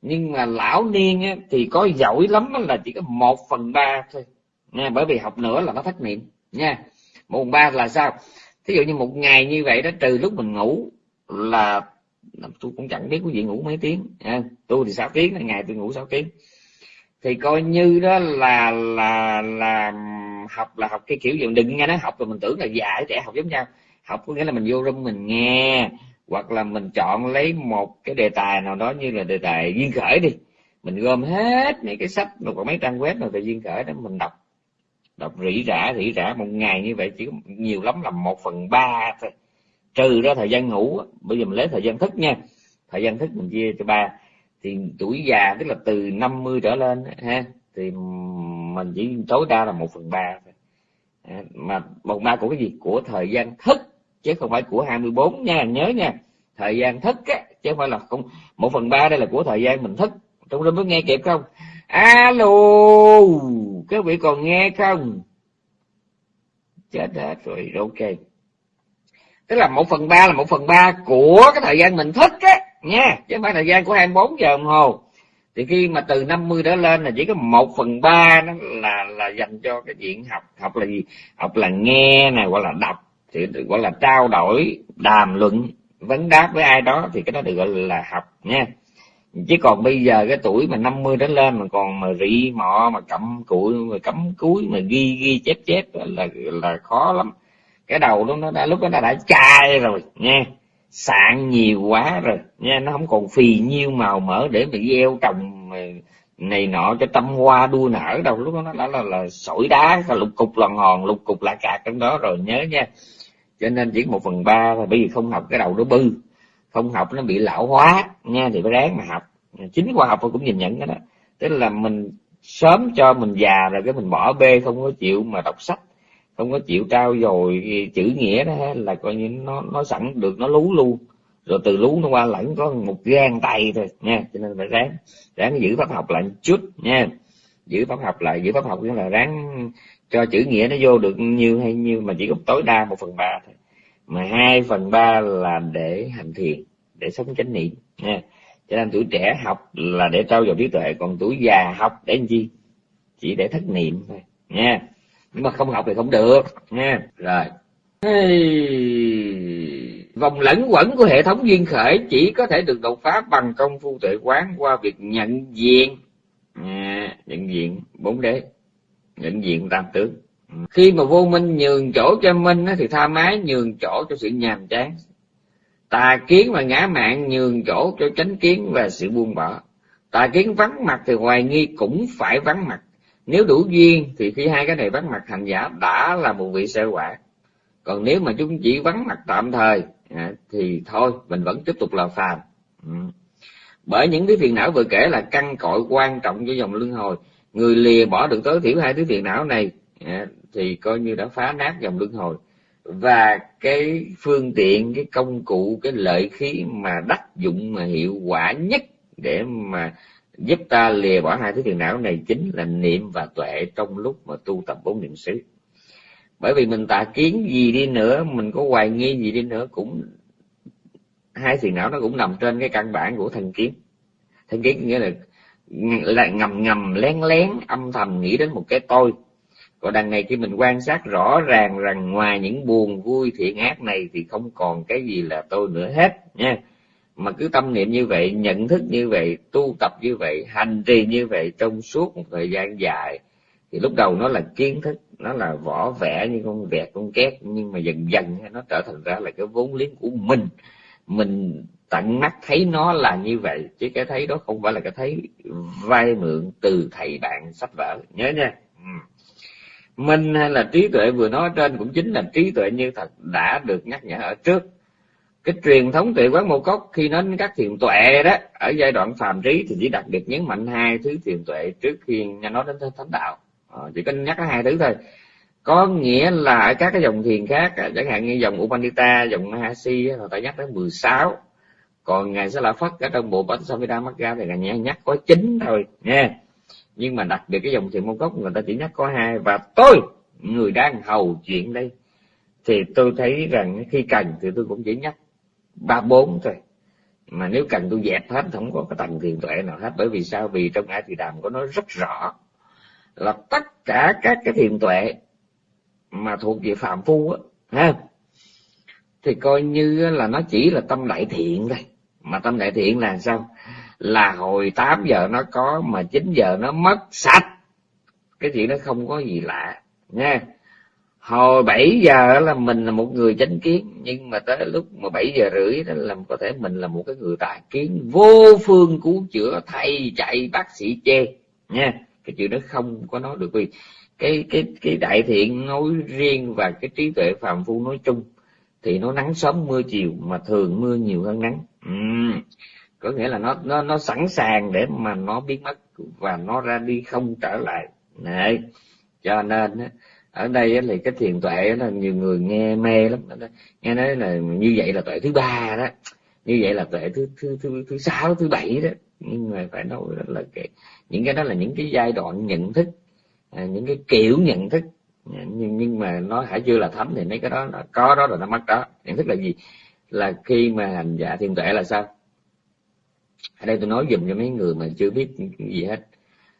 Nhưng mà lão niên thì có giỏi lắm là chỉ có một phần ba thôi. Nha bởi vì học nữa là nó thất niệm. Nha một phần ba là sao? Thí dụ như một ngày như vậy đó trừ lúc mình ngủ là tôi cũng chẳng biết quý vị ngủ mấy tiếng. À, tôi thì 6 tiếng ngày tôi ngủ 6 tiếng. Thì coi như đó là là là học là học cái kiểu gì. Đừng nghe nó học rồi mình tưởng là dạy trẻ học giống nhau. Học có nghĩa là mình vô room mình nghe hoặc là mình chọn lấy một cái đề tài nào đó như là đề tài duyên khởi đi. Mình gom hết mấy cái sách hoặc mấy trang web nào về duyên khởi đó mình đọc. Đọc rỉ rả rỉ rả. Một ngày như vậy chỉ nhiều lắm là một phần ba thôi trừ ra thời gian ngủ bây giờ mình lấy thời gian thức nha, thời gian thức mình chia cho ba. Thì tuổi già tức là từ 50 trở lên ha, thì mình chỉ tối đa là một phần ba à, mà một ba của cái gì? Của thời gian thức, chứ không phải của 24 nha, nhớ nha. Thời gian thức á, chứ không phải là không, một phần ba đây là của thời gian mình thức. Trong đó mới nghe kịp không? Alo, các vị còn nghe không? Chết hết rồi, ok tức là một phần ba là một phần ba của cái thời gian mình thức á, nha. Chứ không phải thời gian của 24 giờ đồng hồ. Thì khi mà từ 50 trở lên là chỉ có một phần ba nó là là dành cho cái chuyện học học là gì? Học là nghe này gọi là đọc. Thì gọi là trao đổi, đàm luận, vấn đáp với ai đó thì cái đó được gọi là học, nha. Chứ còn bây giờ cái tuổi mà 50 đến lên mà còn mà rị, mọ, mà cặm cụi, mà cắm cúi, mà ghi ghi, chép chép là là khó lắm cái đầu lúc nó đã lúc đó nó đã chai rồi nha sạn nhiều quá rồi nha nó không còn phì nhiêu màu mỡ để mà gieo trồng này nọ cho tâm hoa đua nở đâu. Lúc đó nó đã là, là, là sỏi đá lục cục lòn hòn lục cục lạ cạc trong đó rồi nhớ nha. Cho nên chỉ một phần ba thôi bởi vì không học cái đầu nó bư. Không học nó bị lão hóa nha thì phải ráng mà học. Chính khoa học cũng nhìn nhận cái đó. Tức là mình sớm cho mình già rồi cái mình bỏ bê không có chịu mà đọc sách không có chịu trao dồi chữ nghĩa đó, là coi như nó nó sẵn được, nó lú luôn. Rồi từ lú nó qua lẫn có một gan tay thôi, nha. Cho nên phải ráng ráng giữ pháp học lại một chút, nha. Giữ pháp học lại, giữ pháp học nghĩa là ráng cho chữ nghĩa nó vô được nhiêu hay nhiêu mà chỉ có tối đa một phần ba thôi. Mà hai phần ba là để hành thiền, để sống chánh niệm, nha. Cho nên tuổi trẻ học là để trau dồi trí tuệ, còn tuổi già học để làm chi? Chỉ để thất niệm thôi, nha nhưng mà không học thì không được nha. Rồi. Vòng lẫn quẩn của hệ thống duyên khởi chỉ có thể được đột phá bằng công phu tuệ quán qua việc nhận diện. À, nhận diện bốn đế. Nhận diện tam tướng. Khi mà vô minh nhường chỗ cho minh thì tha mái nhường chỗ cho sự nhàm chán. Tà kiến và ngã mạng nhường chỗ cho chánh kiến và sự buông bỏ. Tà kiến vắng mặt thì hoài nghi cũng phải vắng mặt nếu đủ duyên thì khi hai cái này vắng mặt hành giả đã là một vị sơ quả. Còn nếu mà chúng chỉ vắng mặt tạm thời à, thì thôi mình vẫn tiếp tục là phàm. Ừ. bởi những cái phiền não vừa kể là căn cội quan trọng cho dòng luân hồi. Người lìa bỏ được tối thiểu hai thứ phiền não này à, thì coi như đã phá nát dòng luân hồi. Và cái phương tiện cái công cụ cái lợi khí mà đắc dụng mà hiệu quả nhất để mà giúp ta lìa bỏ hai thứ phiền não này chính là niệm và tuệ trong lúc mà tu tập bốn niệm xứ. Bởi vì mình tà kiến gì đi nữa, mình có hoài nghi gì đi nữa cũng, hai phiền não nó cũng nằm trên cái căn bản của thần kiến. Thần kiến nghĩa là là ngầm ngầm, lén lén, âm thầm nghĩ đến một cái tôi. Còn đằng này khi mình quan sát rõ ràng rằng ngoài những buồn vui thiện ác này thì không còn cái gì là tôi nữa hết, nha mà cứ tâm niệm như vậy, nhận thức như vậy, tu tập như vậy, hành trì như vậy trong suốt một thời gian dài, thì lúc đầu nó là kiến thức, nó là vỏ vẽ như con vẹt, con két, nhưng mà dần dần nó trở thành ra là cái vốn liếng của mình. Mình tận mắt thấy nó là như vậy, chứ cái thấy đó không phải là cái thấy vay mượn từ thầy bạn sách vở nhớ nha. Ừ. Minh hay là trí tuệ vừa nói trên cũng chính là trí tuệ như thật, đã được nhắc nhở ở trước cái truyền thống tuệ quán mô cốc khi nói đến các thiền tuệ đó ở giai đoạn phàm trí thì chỉ đặc biệt nhấn mạnh hai thứ thiền tuệ trước khi nói đến thánh đạo. À, chỉ có nhắc hai thứ thôi. Có nghĩa là ở các cái dòng thiền khác à, chẳng hạn như dòng Upanita dòng Mahasi người ta nhắc đến 16 còn ngài sẽ là phất ở trong bộ bát Samhita Magga thì ngài nhắc có chín thôi nha nhưng mà đặc biệt cái dòng thiền môn cốc người ta chỉ nhắc có hai. Và tôi người đang hầu chuyện đây thì tôi thấy rằng khi cần thì tôi cũng chỉ nhắc ba, bốn thôi. Mà nếu cần tôi dẹp hết không có cái tầng thiền tuệ nào hết. Bởi vì sao? Vì trong ai thì đàm có nói rất rõ là tất cả các cái thiền tuệ mà thuộc về phạm phu á ha thì coi như là nó chỉ là tâm đại thiện thôi. Mà tâm đại thiện là sao? Là hồi 8 giờ nó có mà 9 giờ nó mất sạch. Cái chuyện nó không có gì lạ nha hồi 7 giờ là mình là một người chánh kiến, nhưng mà tới lúc mà 7 giờ rưỡi đó là có thể mình là một cái người tà kiến, vô phương cứu chữa, thầy chạy, bác sĩ chê nha, cái chuyện đó không có nói được vì cái cái cái đại thiện nói riêng và cái trí tuệ phàm phu nói chung thì nó nắng sớm mưa chiều mà thường mưa nhiều hơn nắng uhm. có nghĩa là nó nó nó sẵn sàng để mà nó biến mất và nó ra đi không trở lại Đấy. cho nên ở đây thì cái thiền tuệ là nhiều người nghe mê lắm. Nghe nói là như vậy là tuệ thứ ba đó. Như vậy là tuệ thứ thứ thứ thứ sáu thứ bảy đó. Nhưng mà phải nói là cái những cái đó là những cái giai đoạn nhận thức à, những cái kiểu nhận thức. Nhưng nhưng mà nó hãy chưa là thấm thì mấy cái đó nó có đó rồi nó mất đó. Nhận thức là gì? Là khi mà hành giả thiền tuệ là sao? Ở đây tôi nói dùm cho mấy người mà chưa biết gì hết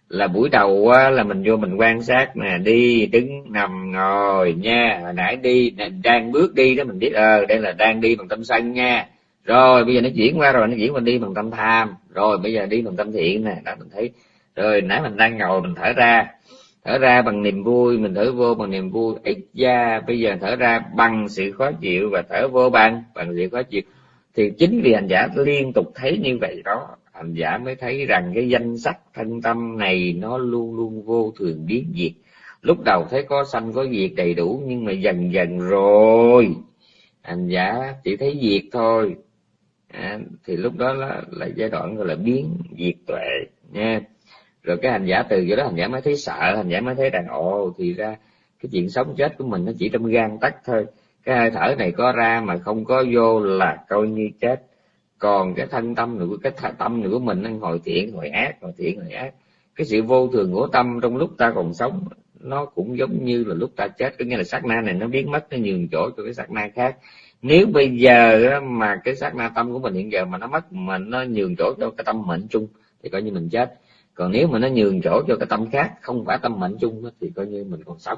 là buổi đầu á, là mình vô mình quan sát nè đi đứng nằm ngồi nha hồi nãy đi đang bước đi đó mình biết ờ đây là đang đi bằng tâm sân nha. Rồi bây giờ nó chuyển qua rồi nó chuyển qua đi bằng tâm tham. Rồi bây giờ đi bằng tâm thiện nè. Đó mình thấy rồi nãy mình đang ngồi mình thở ra. Thở ra bằng niềm vui mình thở vô bằng niềm vui. Ít da bây giờ thở ra bằng sự khó chịu và thở vô bằng bằng sự khó chịu. Thì chính vì hành giả liên tục thấy như vậy đó hành giả mới thấy rằng cái danh sắc thân tâm này nó luôn luôn vô thường biến diệt. Lúc đầu thấy có sanh có diệt đầy đủ nhưng mà dần dần rồi hành giả chỉ thấy diệt thôi. À, thì lúc đó là, là giai đoạn gọi là biến diệt tuệ nha. Rồi cái hành giả từ chỗ đó hành giả mới thấy sợ hành giả mới thấy rằng ồ thì ra cái chuyện sống chết của mình nó chỉ trong gan tắc thôi. Cái hơi thở này có ra mà không có vô là coi như chết còn cái thân tâm nữa, cái tâm nữa của mình, nó hồi thiện hồi ác hồi thiện hồi ác. Cái sự vô thường của tâm trong lúc ta còn sống, nó cũng giống như là lúc ta chết. Có nghĩa là sát na này nó biến mất, nó nhường chỗ cho cái sát na khác. Nếu bây giờ mà cái sát na tâm của mình hiện giờ mà nó mất, mà nó nhường chỗ cho cái tâm mệnh chung, thì coi như mình chết. Còn nếu mà nó nhường chỗ cho cái tâm khác, không phải tâm mệnh chung thì coi như mình còn sống.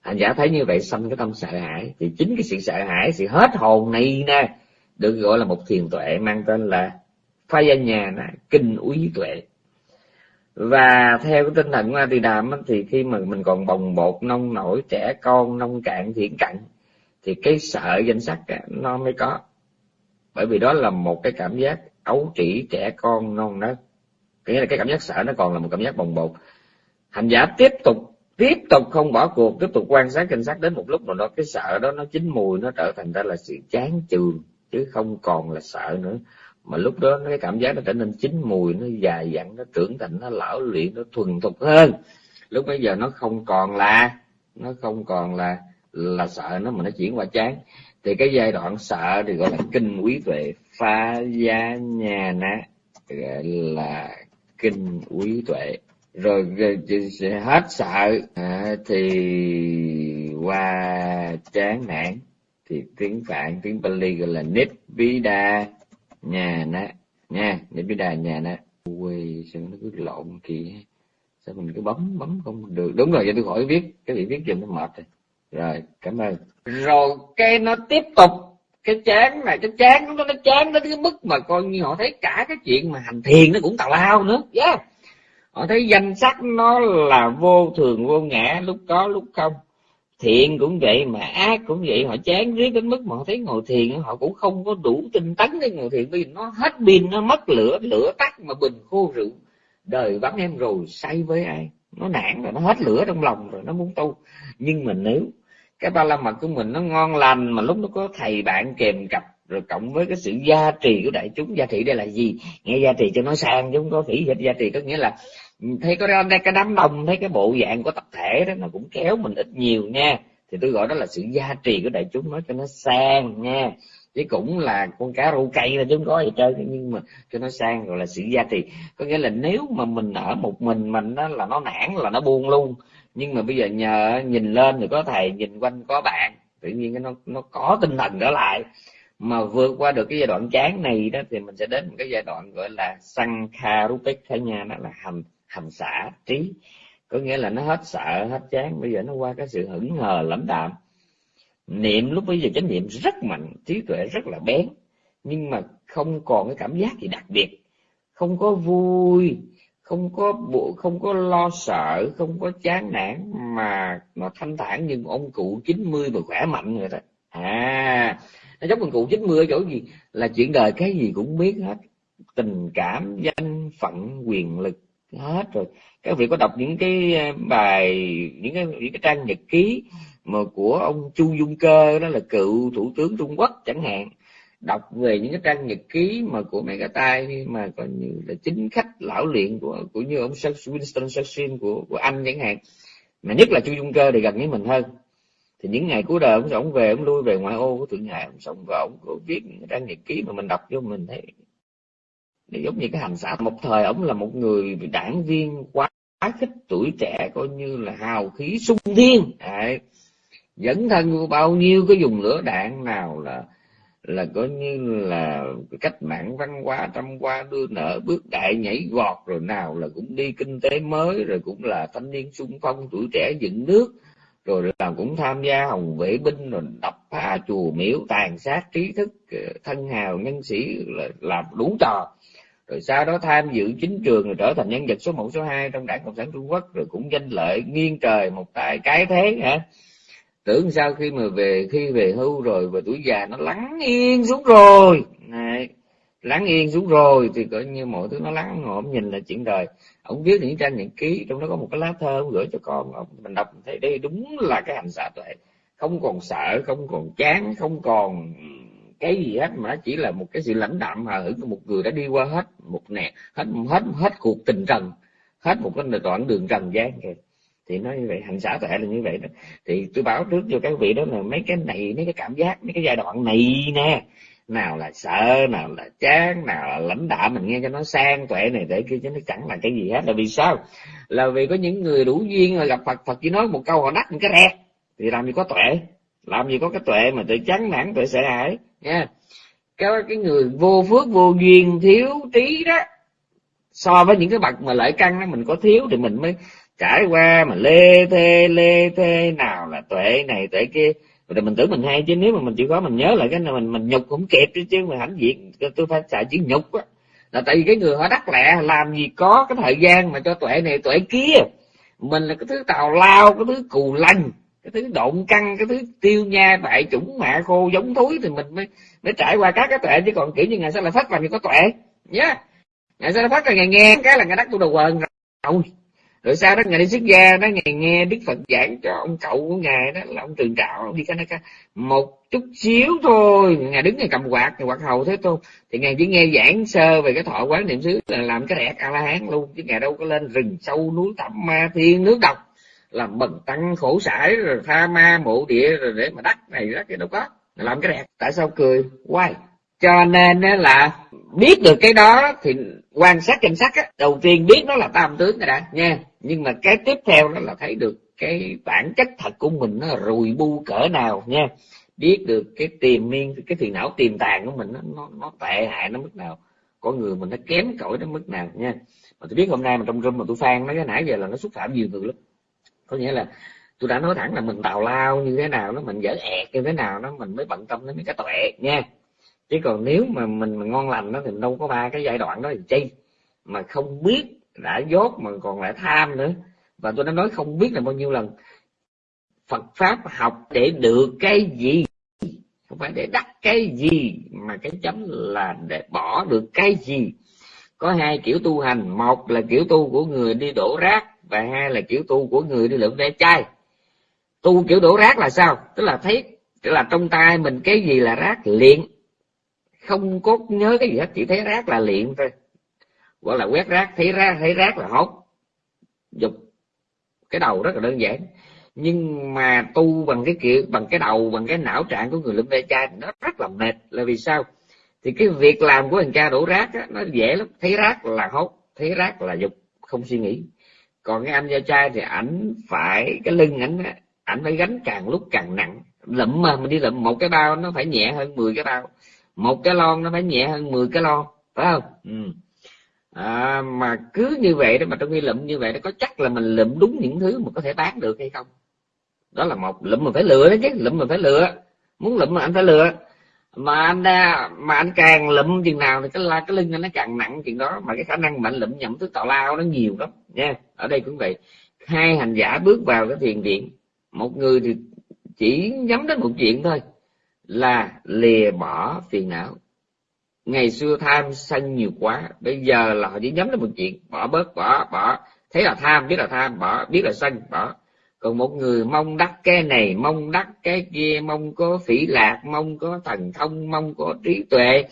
Hành giả thấy như vậy xong cái tâm sợ hãi, thì chính cái sự sợ hãi, sự hết hồn này nè được gọi là một thiền tuệ mang tên là Pha gia nhà là kinh úy tuệ. Và theo cái tinh thần của a tỳ đàm thì khi mà mình còn bồng bột, nông nổi, trẻ con, nông cạn thiện cận thì cái sợ danh sắc nó mới có. Bởi vì đó là một cái cảm giác ấu trĩ trẻ con non nớt nghĩa là cái cảm giác sợ nó còn là một cảm giác bồng bột. Hành giả tiếp tục tiếp tục không bỏ cuộc, tiếp tục quan sát danh sắc đến một lúc nào đó, cái sợ đó nó chín mùi, nó trở thành ra là sự chán chường chứ không còn là sợ nữa. Mà lúc đó cái cảm giác nó trở nên chín mùi nó dài dặn nó trưởng thành nó lão luyện nó thuần thục hơn. Lúc bây giờ nó không còn là nó không còn là là sợ nó mà nó chuyển qua chán. Thì cái giai đoạn sợ thì gọi là kinh quý tuệ pha gia nhà ná gọi là kinh quý tuệ. Rồi hết sợ à, thì qua chán nản thì tiếng phạn, tiếng Pali gọi là Nibbida nhà nó nha, Nibbida nhà nó quê sao nó cứ lộn kì sao mình cứ bấm bấm không được? Đúng rồi vậy tôi khỏi viết, cái gì viết giùm nó mệt rồi. Rồi, cảm ơn. Rồi, cái nó tiếp tục, cái chán này, cái chán nó nó chán đến cái mức mà coi như họ thấy cả cái chuyện mà hành thiền nó cũng tào lao nữa. Yeah. họ thấy danh sắc nó là vô thường, vô ngã, lúc có, lúc không thiện cũng vậy, mà ác cũng vậy. Họ chán riết đến mức mà họ thấy ngồi thiền họ cũng không có đủ tinh tấn để ngồi thiền. Vì nó hết pin, nó mất lửa lửa tắt mà bình khô rượu. Đời vắng em rồi, say với ai? Nó nản rồi, nó hết lửa trong lòng rồi, nó muốn tu. Nhưng mà nếu cái ba la mật của mình nó ngon lành, mà lúc nó có thầy bạn kèm cặp, rồi cộng với cái sự gia trì của đại chúng, gia trì đây là gì? Nghe gia trì cho nó sang chứ không có phỉ dịch gia trì có nghĩa là thấy có cái đám đông, thấy cái bộ dạng của tập thể đó, nó cũng kéo mình ít nhiều nha. Thì tôi gọi đó là sự gia trì của đại chúng, nói cho nó sang nha. Chứ cũng là con cá rô cây là chúng có gì chơi nhưng mà cho nó sang gọi là sự gia trì. Có nghĩa là nếu mà mình ở một mình mình đó là nó nản, là nó buông luôn. Nhưng mà bây giờ nhờ nhìn lên thì có thầy nhìn quanh có bạn. Tự nhiên nó nó có tinh thần trở lại. Mà vượt qua được cái giai đoạn chán này đó, thì mình sẽ đến một cái giai đoạn gọi là sankharupek khả nha đó là hành hành xả trí. Có nghĩa là nó hết sợ, hết chán. Bây giờ nó qua cái sự hững hờ lãnh đạm. Niệm lúc bây giờ chánh niệm rất mạnh, trí tuệ rất là bén. Nhưng mà không còn cái cảm giác gì đặc biệt. Không có vui, không có bộ không có lo sợ, không có chán nản. Mà nó thanh thản như ông cụ 90 mà khỏe mạnh người ta à nó giống ông cụ 90 ở chỗ gì? Là chuyện đời cái gì cũng biết hết. Tình cảm, danh phận, quyền lực hết rồi. Các vị có đọc những cái ờ, bài, những cái những cái trang nhật ký mà của ông Chu Dung Cơ, đó là cựu thủ tướng Trung Quốc chẳng hạn. Đọc về những cái trang nhật ký mà của mẹ cái tay mà coi như là chính khách lão luyện của của như ông Winston Churchill của của Anh chẳng hạn. Mà nhất là Chu Dung Cơ thì gần với mình hơn. Thì những ngày cuối đời ông sống về, ông lui về ngoại ô của thượng hải, ông sống và ông có viết những trang nhật ký mà mình đọc cho mình thấy giống như cái hành xã một thời, ông là một người đảng viên quá khích tuổi trẻ, coi như là hào khí sung thiên Đấy. dẫn thân bao nhiêu cái dùng lửa đạn nào là là coi như là cách mạng văn hóa trăm qua đưa nợ bước đại nhảy gọt rồi nào là cũng đi kinh tế mới, rồi cũng là thanh niên sung phong tuổi trẻ dựng nước, rồi là cũng tham gia hồng vệ binh, rồi đập phá chùa miếu, tàn sát trí thức ờ, thân hào nhân sĩ là làm đủ trò rồi sau đó tham dự chính trường rồi trở thành nhân vật số 1, số 2 trong đảng cộng sản trung quốc rồi cũng danh lợi nghiêng trời một tay cái thế hả? Tưởng sao khi mà về khi về hưu rồi và tuổi già nó lắng yên xuống rồi. Này lắng yên xuống rồi thì coi như mọi thứ nó lắng ngộm nhìn là chuyện đời. Ông viết những trang nhật ký trong đó có một cái lá thơ ông gửi cho con ông. Mình đọc thấy đây đúng là cái hành xạ tuệ. Không còn sợ không còn chán không còn cái gì hết, mà chỉ là một cái sự lãnh đạm hờ hững của một người đã đi qua hết một nè, hết hết hết cuộc tình trần, hết một cái đoạn đường trần gian rồi. Thì nói như vậy, hành xã tệ là như vậy đó. Thì tôi báo trước cho các vị đó là mấy cái này, mấy cái cảm giác, mấy cái giai đoạn này nè. Nào là sợ, nào là chán, nào là lãnh đạm, mình nghe cho nó sang tuệ này, để kia chứ nó chẳng là cái gì hết. Là vì sao? Là vì có những người đủ duyên rồi gặp phật phật chỉ nói một câu họ đắc một cái rẹt. Thì làm gì có tuệ? Làm gì có cái tuệ mà tự chán nản, tuệ sợ hãi? Nha. Cái cái người vô phước, vô duyên, thiếu trí đó, so với những cái bậc mà lợi căn đó, mình có thiếu thì mình mới trải qua mà lê thê lê thê, nào là tuệ, này tuệ kia. Rồi mình tưởng mình hay chứ, nếu mà mình chỉ có mình nhớ lại cái này, mình mình nhục cũng kịp chứ mà hãnh diện, tôi phải xài chữ nhục á. Là tại vì cái người họ đắc lẹ làm gì có cái thời gian mà cho tuệ này, tuệ kia. Mình là cái thứ tào lao, cái thứ cù lanh cái thứ độn căng, cái thứ tiêu nha bại chủng mạ khô giống thúi thì mình mới mới trải qua các cái tuệ. Chứ còn kiểu như ngày sau là phát là người có tuệ, nhá. Yeah. ngày sau là phát là ngày nghe, cái là ngày đắc tôi đầu quần. Rồi rồi sau đó ngài đi xuất gia đó ngài nghe đức phật giảng cho ông cậu của ngài đó, là ông trường trạo, ông đi cái cái một chút xíu thôi, ngài đứng ngài cầm quạt, ngài quạt hầu thế thôi thì ngài chỉ nghe giảng sơ về cái thọ quán niệm xứ là làm cái đẹp a la hán luôn, chứ ngài đâu có lên rừng sâu núi thẳm ma, thiên nước độc làm bần tăng khổ sải rồi tha ma mộ địa rồi để mà đắc này đắc cái đâu có. Làm cái đẹp tại sao cười? Quay cho nên là biết được cái đó thì quan sát cảnh sắc á đầu tiên biết nó là tam tướng rồi đã nha. Nhưng mà cái tiếp theo đó là thấy được cái bản chất thật của mình nó rùi bu cỡ nào nha. Biết được cái tiềm miên cái phiền não tiềm tàng của mình nó nó, nó tệ hại nó mức nào. Con người mình nó kém cỏi đến mức nào nha. Mà tôi biết hôm nay mà trong room mà tôi phan nó cái nãy giờ là nó xúc phạm nhiều người lắm có nghĩa là tôi đã nói thẳng là mình tào lao như thế nào nó mình dở ẹt như thế nào nó mình mới bận tâm đến mấy cái tuệ nha. Chứ còn nếu mà mình mà ngon lành nó thì đâu có ba cái giai đoạn đó thì chi? Mà không biết đã dốt mà còn lại tham nữa. Và tôi đã nói không biết là bao nhiêu lần. Phật pháp học để được cái gì? Không phải để đắc cái gì, mà cái chấm là để bỏ được cái gì? Có hai kiểu tu hành. Một là kiểu tu của người đi đổ rác và hai là kiểu tu của người đi lượm ve chai. Tu kiểu đổ rác là sao? Tức là thấy tức là trong tay mình cái gì là rác? Liền không có nhớ cái gì hết chỉ thấy rác là liền thôi. Gọi là quét rác thấy rác thấy rác là hốt dục. Cái đầu rất là đơn giản. Nhưng mà tu bằng cái kiểu bằng cái đầu bằng cái não trạng của người lâm ve chai nó rất là mệt. Là vì sao? Thì cái việc làm của thằng cha đổ rác á, nó dễ lắm. Thấy rác là hốt thấy rác là dục không suy nghĩ còn cái anh da trai thì ảnh phải cái lưng ảnh ảnh phải gánh càng lúc càng nặng. Lụm mà mình đi lụm một cái bao nó phải nhẹ hơn 10 cái bao một cái lon nó phải nhẹ hơn 10 cái lon phải không? Ừ. à, mà cứ như vậy đó mà trong khi lụm như vậy nó có chắc là mình lụm đúng những thứ mà có thể bán được hay không? Đó là một lụm mà phải lựa đó chứ lụm mà phải lựa muốn lụm mà anh phải lựa mà anh đã, mà anh càng lụm chừng nào thì cái la cái lưng anh nó càng nặng chừng đó. Mà cái khả năng mạnh lụm nhậm thứ tào lao nó nhiều lắm nha. Ở đây cũng vậy. Hai hành giả bước vào cái thiền viện. Một người thì chỉ nhắm đến một chuyện thôi là lìa bỏ phiền não. Ngày xưa tham sân nhiều quá bây giờ là họ chỉ nhắm đến một chuyện. Bỏ bớt bỏ bỏ. Thấy là tham biết là tham bỏ. Biết là sân bỏ còn một người mong đắc cái này, mong đắc cái kia, mong có phỉ lạc, mong có thần thông, mong có trí tuệ,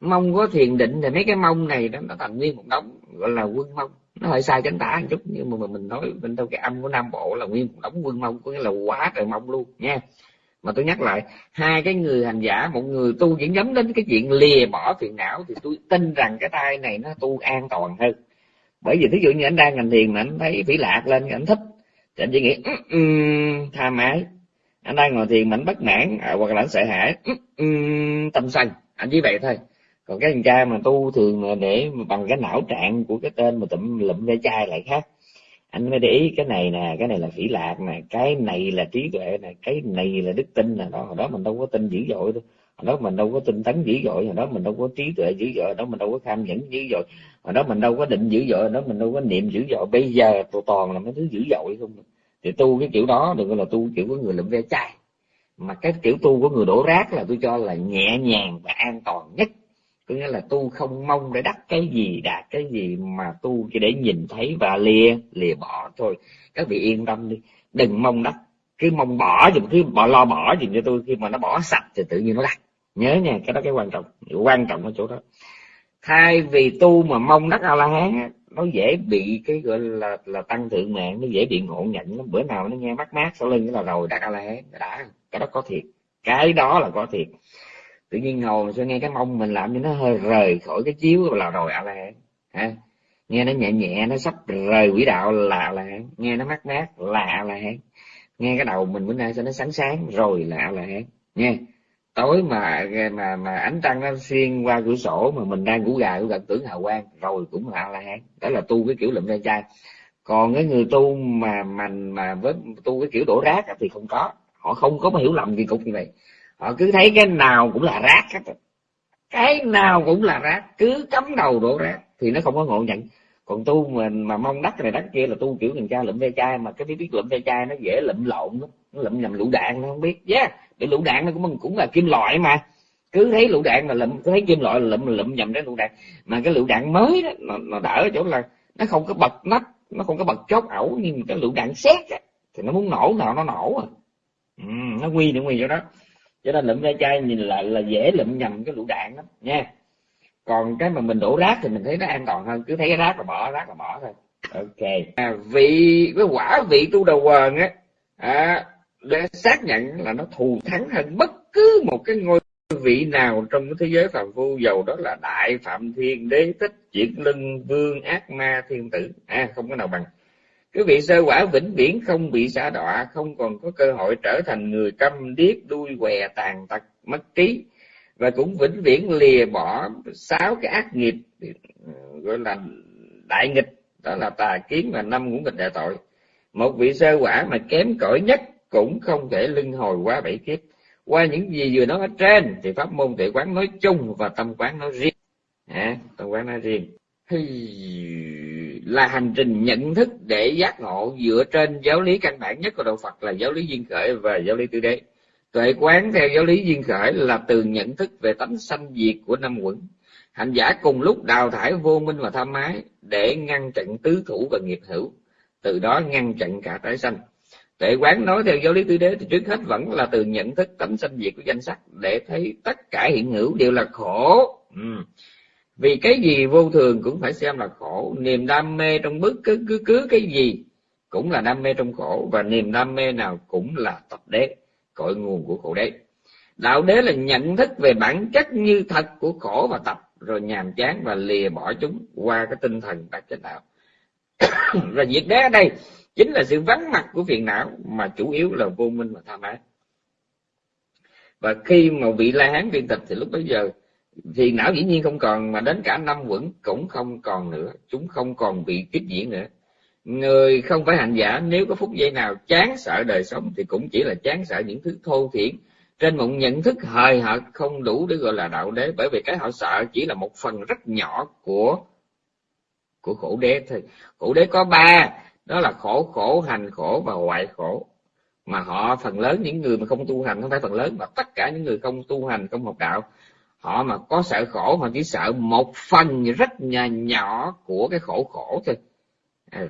mong có thiền định, thì mấy cái mong này đó, nó thành nguyên một đống, gọi là quân mong. Nó hơi sai cánh tả một chút, nhưng mà mình nói bên trong cái âm của nam bộ là nguyên một đống quân mong, có nghĩa là quá trời mong luôn, nha. Mà tôi nhắc lại, hai cái người hành giả, một người tu chỉ nhắm đến cái chuyện lìa bỏ phiền não, thì tôi tin rằng cái tay này nó tu an toàn hơn. Bởi vì thí dụ như anh đang hành thiền mà anh thấy phỉ lạc lên, anh thích thì anh chỉ nghĩ um, tha mái. Anh đang ngồi thiền mảnh bất mãn à, hoặc là anh sợ hãi um, tâm sân. Anh chỉ vậy thôi. Còn cái thằng cha mà tu thường mà để bằng cái não trạng của cái tên mà tụm lụm ve chai lại khác. Anh mới để ý cái này nè cái này là phỉ lạc nè cái này là trí tuệ nè cái này là đức tin nè. Đó hồi đó mình đâu có tin dữ dội đâu. Hồi đó mình đâu có tinh tấn dữ dội hồi đó mình đâu có trí tuệ dữ dội hồi đó mình đâu có tham nhẫn dữ dội hồi đó mình đâu có định dữ dội đó mình đâu có niệm dữ dội. Bây giờ tôi toàn là mấy thứ dữ dội không? Thì tu cái kiểu đó, đừng gọi là tu kiểu của người lượm ve chai. Mà cái kiểu tu của người đổ rác là tôi cho là nhẹ nhàng và an toàn nhất. Có nghĩa là tu không mong để đắc cái gì, đạt cái gì, mà tu chỉ để nhìn thấy và lìa lìa bỏ thôi. Các vị yên tâm đi. Đừng mong đắc. Cứ mong bỏ dùm cứ bỏ, lo bỏ dùm cho tôi. Khi mà nó bỏ sạch thì tự nhiên nó đắc. Nhớ nha, cái đó cái quan trọng. Quan trọng ở chỗ đó thay vì tu mà mong đắc a la hán nó dễ bị cái gọi là là tăng thượng mạng, nó dễ bị ngộ nhận lắm. Bữa nào nó nghe mát mát sau lưng là rồi đắc a la hán đã, cái đó có thiệt. Cái đó là có thiệt. Tự nhiên ngồi mà sao nghe cái mông mình làm cho nó hơi rời khỏi cái chiếu là rồi a la hán ha. Nghe nó nhẹ nhẹ, nó sắp rời quỹ đạo là a la hán nghe nó mát mát là a la hán nghe cái đầu mình bữa nay sao nó sáng sáng, rồi là a la hán nha tối mà mà mà ánh trăng nó xuyên qua cửa sổ mà mình đang ngủ gà cũng gần tưởng hào quang, rồi cũng là la hán. Đó là tu cái kiểu lụm ra chai. Còn cái người tu mà mình mà với, tu cái kiểu đổ rác thì không có. Họ không có hiểu lầm gì cục như vậy. Họ cứ thấy cái nào cũng là rác hết cái nào cũng là rác, cứ cắm đầu đổ rác thì nó không có ngộ nhận. Còn tu mình mà mong đắt này đắt kia là tu kiểu thằng cha lụm ve chai, mà cái biết biết lụm ve chai nó dễ lụm lộn lắm. Nó lụm nhầm lũ đạn, nó không biết. Yeah cái lựu đạn nó cũng cũng là kim loại mà. Cứ thấy lựu đạn là lụm cứ thấy kim loại là lụm lụm nhầm đến lựu đạn. Mà cái lựu đạn mới đó nó, nó đỡ ở chỗ là nó không có bật nắp nó không có bật chốt ẩu nhưng cái lựu đạn xét á, thì nó muốn nổ nào nó nổ à. Ừ, nó nguy nó nguy chỗ đó. Cho nên lụm ve chai nhìn lại là dễ lụm nhầm cái lựu đạn lắm nha. Còn cái mà mình đổ rác thì mình thấy nó an toàn hơn cứ thấy cái rác là bỏ rác là bỏ thôi. Ok. À, vị cái quả vị tu đầu quần á. À, để xác nhận là nó thù thắng hơn bất cứ một cái ngôi vị nào trong cái thế giới phàm phu. Giàu đó là đại phạm thiên đế thích chuyển lưng vương ác ma thiên tử. À không có nào bằng. Cái vị sơ quả vĩnh viễn không bị xả đọa, không còn có cơ hội trở thành người câm điếc đuôi què tàn tật mất trí. Và cũng vĩnh viễn lìa bỏ sáu cái ác nghiệp, gọi là đại nghịch. Đó là tà kiến và năm ngũ nghịch đại tội. Một vị sơ quả mà kém cỏi nhất cũng không thể lưng hồi qua bảy kiếp. Qua những gì vừa nói ở trên thì pháp môn tuệ quán nói chung và tâm quán nói riêng. À, tâm quán nói riêng. Là hành trình nhận thức để giác ngộ dựa trên giáo lý căn bản nhất của đạo Phật là giáo lý duyên khởi và giáo lý tư đế. Tuệ quán theo giáo lý duyên khởi là từ nhận thức về tánh sanh diệt của năm quẩn. Hành giả cùng lúc đào thải vô minh và tham ái để ngăn chặn tứ thủ và nghiệp hữu từ đó ngăn chặn cả tái sanh. Tuệ quán nói theo giáo lý tứ đế thì trước hết vẫn là từ nhận thức tánh sanh diệt của danh sắc để thấy tất cả hiện hữu đều là khổ. Ừ. Vì cái gì vô thường cũng phải xem là khổ, niềm đam mê trong bất cứ cứ cứ cái gì cũng là đam mê trong khổ và niềm đam mê nào cũng là tập đế, cội nguồn của khổ đế. Đạo đế là nhận thức về bản chất như thật của khổ và tập rồi nhàm chán và lìa bỏ chúng qua cái tinh thần đạt chánh đạo. và diệt đế ở đây chính là sự vắng mặt của phiền não mà chủ yếu là vô minh và tham ái và khi mà vị la hán viên tịch thì lúc bấy giờ phiền não dĩ nhiên không còn, mà đến cả năm quẩn cũng không còn nữa. Chúng không còn bị tiếp diễn nữa. Người không phải hành giả, nếu có phút giây nào chán sợ đời sống thì cũng chỉ là chán sợ những thứ thô thiển. Trên một nhận thức hời hợt không đủ để gọi là đạo đế, bởi vì cái họ sợ chỉ là một phần rất nhỏ của của khổ đế thôi. Khổ đế có ba đó là khổ khổ hành khổ và hoại khổ. Mà họ phần lớn những người mà không tu hành không phải phần lớn mà tất cả những người không tu hành không học đạo họ mà có sợ khổ họ chỉ sợ một phần rất nhỏ, nhỏ của cái khổ khổ thôi. À,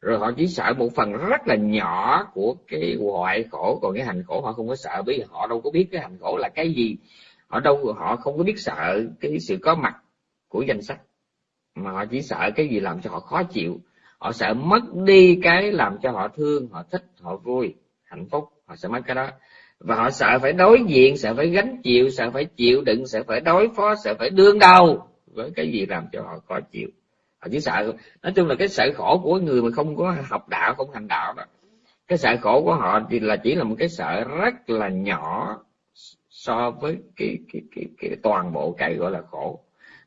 rồi họ chỉ sợ một phần rất là nhỏ của cái hoại khổ. Còn cái hành khổ họ không có sợ bởi vì họ đâu có biết cái hành khổ là cái gì. Họ đâu họ không có biết sợ cái sự có mặt của danh sách. Mà họ chỉ sợ cái gì làm cho họ khó chịu họ sợ mất đi cái làm cho họ thương họ thích họ vui hạnh phúc họ sẽ mất cái đó. Và họ sợ phải đối diện sợ phải gánh chịu sợ phải chịu đựng sợ phải đối phó sợ phải đương đầu với cái gì làm cho họ khó chịu. Họ chỉ sợ nói chung là cái sợ khổ của người mà không có học đạo không hành đạo đó cái sợ khổ của họ thì là chỉ là một cái sợ rất là nhỏ so với cái cái cái, cái toàn bộ cái gọi là khổ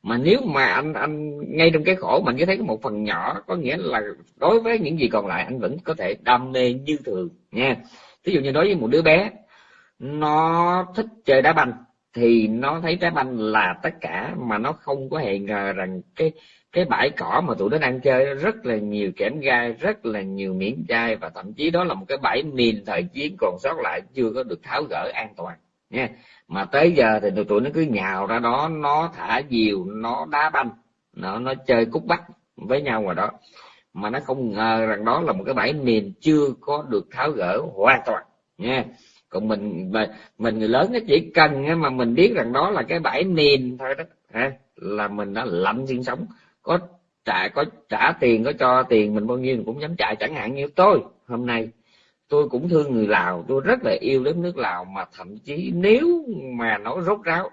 mà nếu mà anh anh ngay trong cái khổ mình chỉ thấy có một phần nhỏ, có nghĩa là đối với những gì còn lại, anh vẫn có thể đam mê như thường, nha. Ví dụ như đối với một đứa bé, nó thích chơi đá banh, thì nó thấy trái banh là tất cả, mà nó không có hề ngờ rằng cái cái bãi cỏ mà tụi nó đang chơi rất là nhiều kẽm gai, rất là nhiều miếng chai, và thậm chí đó là một cái bãi mìn thời chiến còn sót lại, chưa có được tháo gỡ an toàn, nha mà tới giờ thì tụi, tụi nó cứ nhào ra đó nó thả diều nó đá banh nó nó chơi cút bắt với nhau ngoài đó. Mà nó không ngờ rằng đó là một cái bãi mìn chưa có được tháo gỡ hoàn toàn nha. Còn mình mà mình người lớn nó chỉ cần mà mình biết rằng đó là cái bãi mìn thôi đó ha là mình đã lạnh sinh sống. Có trả có trả tiền có cho tiền mình bao nhiêu mình cũng dám trả chẳng hạn như tôi hôm nay tôi cũng thương người lào, tôi rất là yêu đến nước lào, mà thậm chí nếu mà nói rốt ráo,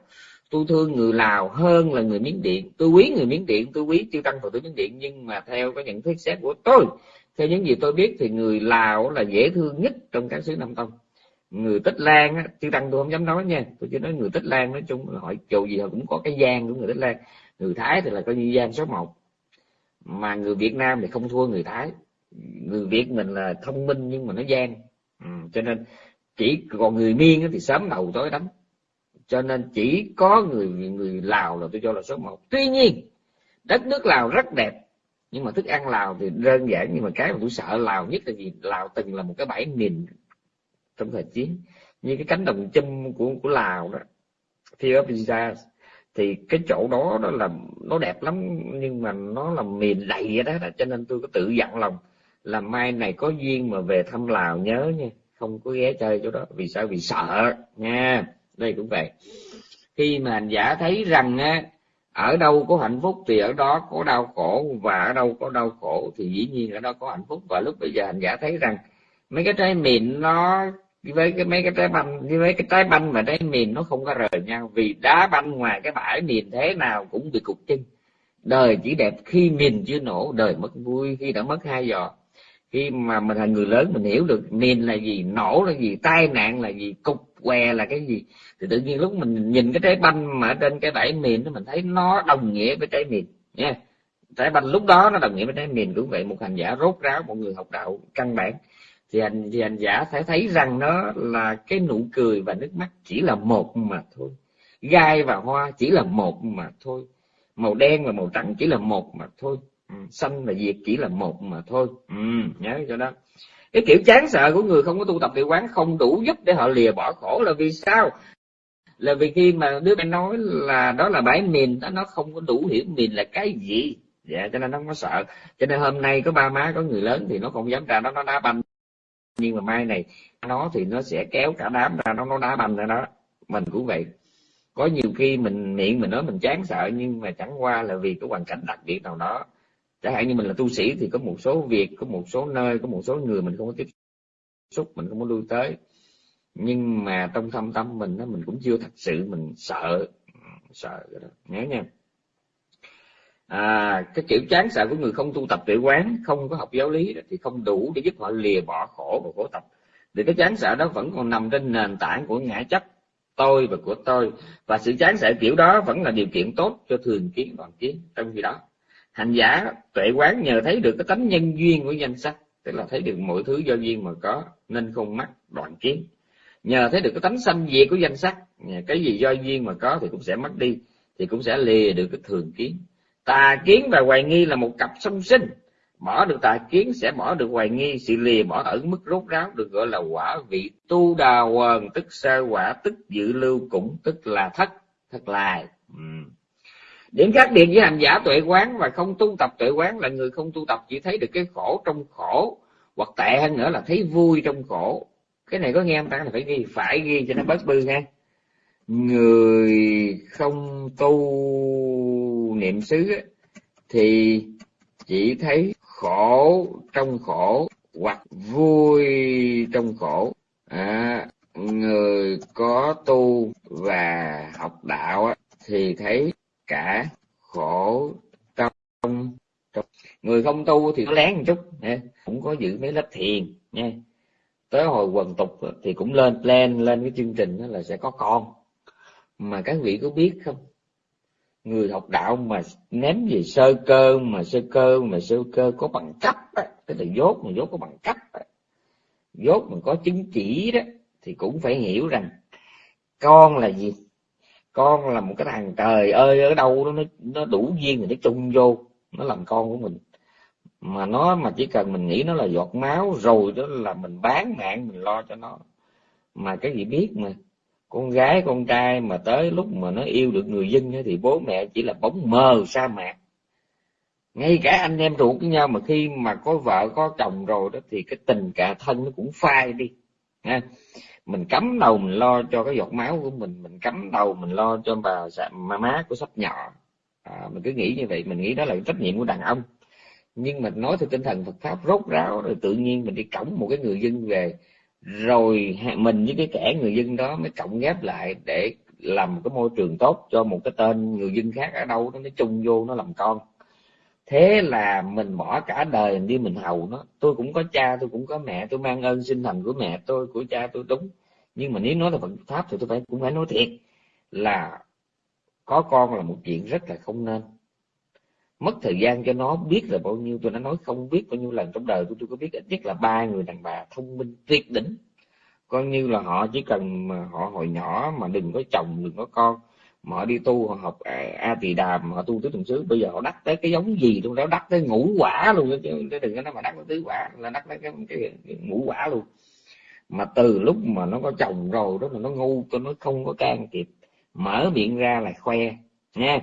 tôi thương người lào hơn là người miến điện. Tôi quý người miến điện, tôi quý tiêu tăng phật tử miến điện, nhưng mà theo cái nhận thức xét của tôi, theo những gì tôi biết thì người lào là dễ thương nhất trong các xứ nam tông. Người tích lan á tiêu tăng tôi không dám nói nha, tôi chỉ nói người tích lan nói chung là hỏi chầu gì họ cũng có cái gian của người tích lan. Người thái thì là coi như gian số một, mà người việt nam thì không thua người thái người việt mình là thông minh nhưng mà nó gian. Ừ, cho nên chỉ còn người miên thì sớm đầu tối đánh cho nên chỉ có người người lào là tôi cho là số một. Tuy nhiên đất nước lào rất đẹp nhưng mà thức ăn lào thì đơn giản nhưng mà cái mà tôi sợ lào nhất là gì? Lào từng là một cái bãi mìn trong thời chiến. Như cái cánh đồng châm của của lào đó Ethiopia thì cái chỗ đó đó là nó đẹp lắm nhưng mà nó là miền đầy vậy đó, đó cho nên tôi có tự dặn lòng là mai này có duyên mà về thăm lào nhớ nha. Không có ghé chơi chỗ đó. Vì sao? Vì sợ, nha. Đây cũng vậy. Khi mà hành giả thấy rằng á, ở đâu có hạnh phúc thì ở đó có đau khổ, và ở đâu có đau khổ thì dĩ nhiên ở đó có hạnh phúc. Và lúc bây giờ hành giả thấy rằng mấy cái trái mịn nó, với cái, mấy cái trái banh, với cái trái banh và trái mìn nó không có rời nhau. Vì đá banh ngoài cái bãi mìn thế nào cũng bị cục chân. Đời chỉ đẹp khi mìn chưa nổ, đời mất vui khi đã mất hai giò khi mà mình là người lớn, mình hiểu được mìn là gì, nổ là gì, tai nạn là gì, cục què là cái gì, thì tự nhiên lúc mình nhìn cái trái banh mà ở trên cái bãi mìn mình thấy nó đồng nghĩa với trái mìn, nha. Trái banh lúc đó nó đồng nghĩa với trái mìn, cũng vậy một hành giả rốt ráo, một người học đạo căn bản. Thì hành thì hành giả phải thấy rằng nó là cái nụ cười và nước mắt chỉ là một mà thôi. Gai và hoa chỉ là một mà thôi. Màu đen và màu trắng chỉ là một mà thôi ừ, xanh và diệt chỉ là một mà thôi. Ừ, nhớ cho đó. Cái kiểu chán sợ của người không có tu tập tự quán không đủ giúp để họ lìa bỏ khổ là vì sao? Là vì khi mà đứa bé nói là đó là bãi mìn đó nó không có đủ hiểu mìn là cái gì. Dạ cho nên nó không có sợ. Cho nên hôm nay có ba má có người lớn thì nó không dám ra đó nó đá banh. Nhưng mà mai này nó thì nó sẽ kéo cả đám ra nó nó đá banh ra đó. Mình cũng vậy. Có nhiều khi mình miệng mình nói mình chán sợ nhưng mà chẳng qua là vì cái hoàn cảnh đặc biệt nào đó chẳng hạn như mình là tu sĩ thì có một số việc có một số nơi có một số người mình không có tiếp xúc mình không có lui tới. Nhưng mà trong thâm tâm mình đó, mình cũng chưa thật sự mình sợ sợ cái đó. Nhớ nha. À, cái kiểu chán sợ của người không tu tập tuệ quán không có học giáo lý thì không đủ để giúp họ lìa bỏ khổ và khổ tập. Thì cái chán sợ đó vẫn còn nằm trên nền tảng của ngã chấp tôi và của tôi. Và sự chán sợ kiểu đó vẫn là điều kiện tốt cho thường kiến đoàn kiến trong khi đó hành giả tuệ quán nhờ thấy được cái tánh nhân duyên của danh sắc tức là thấy được mọi thứ do duyên mà có, nên không mắc đoạn kiến. Nhờ thấy được cái tánh sanh diệt của danh sắc cái gì do duyên mà có thì cũng sẽ mất đi, thì cũng sẽ lìa được cái thường kiến. Tà kiến và hoài nghi là một cặp song sinh. Bỏ được tà kiến sẽ bỏ được hoài nghi, sự lìa bỏ ở mức rốt ráo được gọi là quả vị tu đà quần, tức sơ quả, tức dự lưu cũng, tức là thất thất lại ừ điểm khác biệt với hành giả tuệ quán và không tu tập tuệ quán là người không tu tập chỉ thấy được cái khổ trong khổ hoặc tệ hơn nữa là thấy vui trong khổ. Cái này có nghe không ta? Là phải ghi phải ghi cho nó bớt bư nghe người không tu niệm xứ thì chỉ thấy khổ trong khổ hoặc vui trong khổ. À, người có tu và học đạo thì thấy cả khổ trong, người không tu thì nó lén một chút cũng có giữ mấy lớp thiền nha tới hồi quần tục thì cũng lên plan lên cái chương trình đó là sẽ có con. Mà các vị có biết không? Người học đạo mà ném về sơ cơ mà sơ cơ mà sơ cơ có bằng cấp á tức là dốt mà dốt có bằng cấp á. Dốt mà có chứng chỉ đó thì cũng phải hiểu rằng con là gì? Con là một cái thằng trời ơi, ở đâu đó nó nó đủ duyên thì nó chung vô, nó làm con của mình. Mà nó, mà chỉ cần mình nghĩ nó là giọt máu rồi đó là mình bán mạng, mình lo cho nó. Mà cái gì biết mà, con gái, con trai mà tới lúc mà nó yêu được người dân thì bố mẹ chỉ là bóng mờ sa mạc. Ngay cả anh em ruột với nhau mà khi mà có vợ, có chồng rồi đó thì cái tình cả thân nó cũng phai đi, ha mình cắm đầu mình lo cho cái giọt máu của mình mình cắm đầu mình lo cho bà má má của sắp nhỏ. À, mình cứ nghĩ như vậy mình nghĩ đó là trách nhiệm của đàn ông. Nhưng mà nói theo tinh thần Phật pháp rốt ráo rồi tự nhiên mình đi cổng một cái người dân về rồi mình với cái kẻ người dân đó mới cộng ghép lại để làm một cái môi trường tốt cho một cái tên người dân khác ở đâu nó chung vô nó làm con. Thế là mình bỏ cả đời đi mình hầu nó. Tôi cũng có cha tôi cũng có mẹ tôi mang ơn sinh thành của mẹ tôi của cha tôi đúng nhưng mà nếu nói là Phật pháp thì tôi phải cũng phải nói thiệt là có con là một chuyện rất là không nên. Mất thời gian cho nó biết là bao nhiêu tôi đã nói không biết bao nhiêu lần trong đời tôi tôi có biết ít nhất là ba người đàn bà thông minh tuyệt đỉnh. Coi như là họ chỉ cần mà họ hồi nhỏ mà đừng có chồng đừng có con mà họ đi tu họ học a tỳ đàm họ tu tứ tuần xứ. Bây giờ họ đắc tới cái giống gì trong đó đắc tới ngũ quả luôn chứ đừng có nói mà đắc tới tứ quả là đắc tới cái, cái, cái ngũ quả luôn mà từ lúc mà nó có chồng rồi đó mà nó ngu cho nó không có can kịp mở miệng ra là khoe, nha.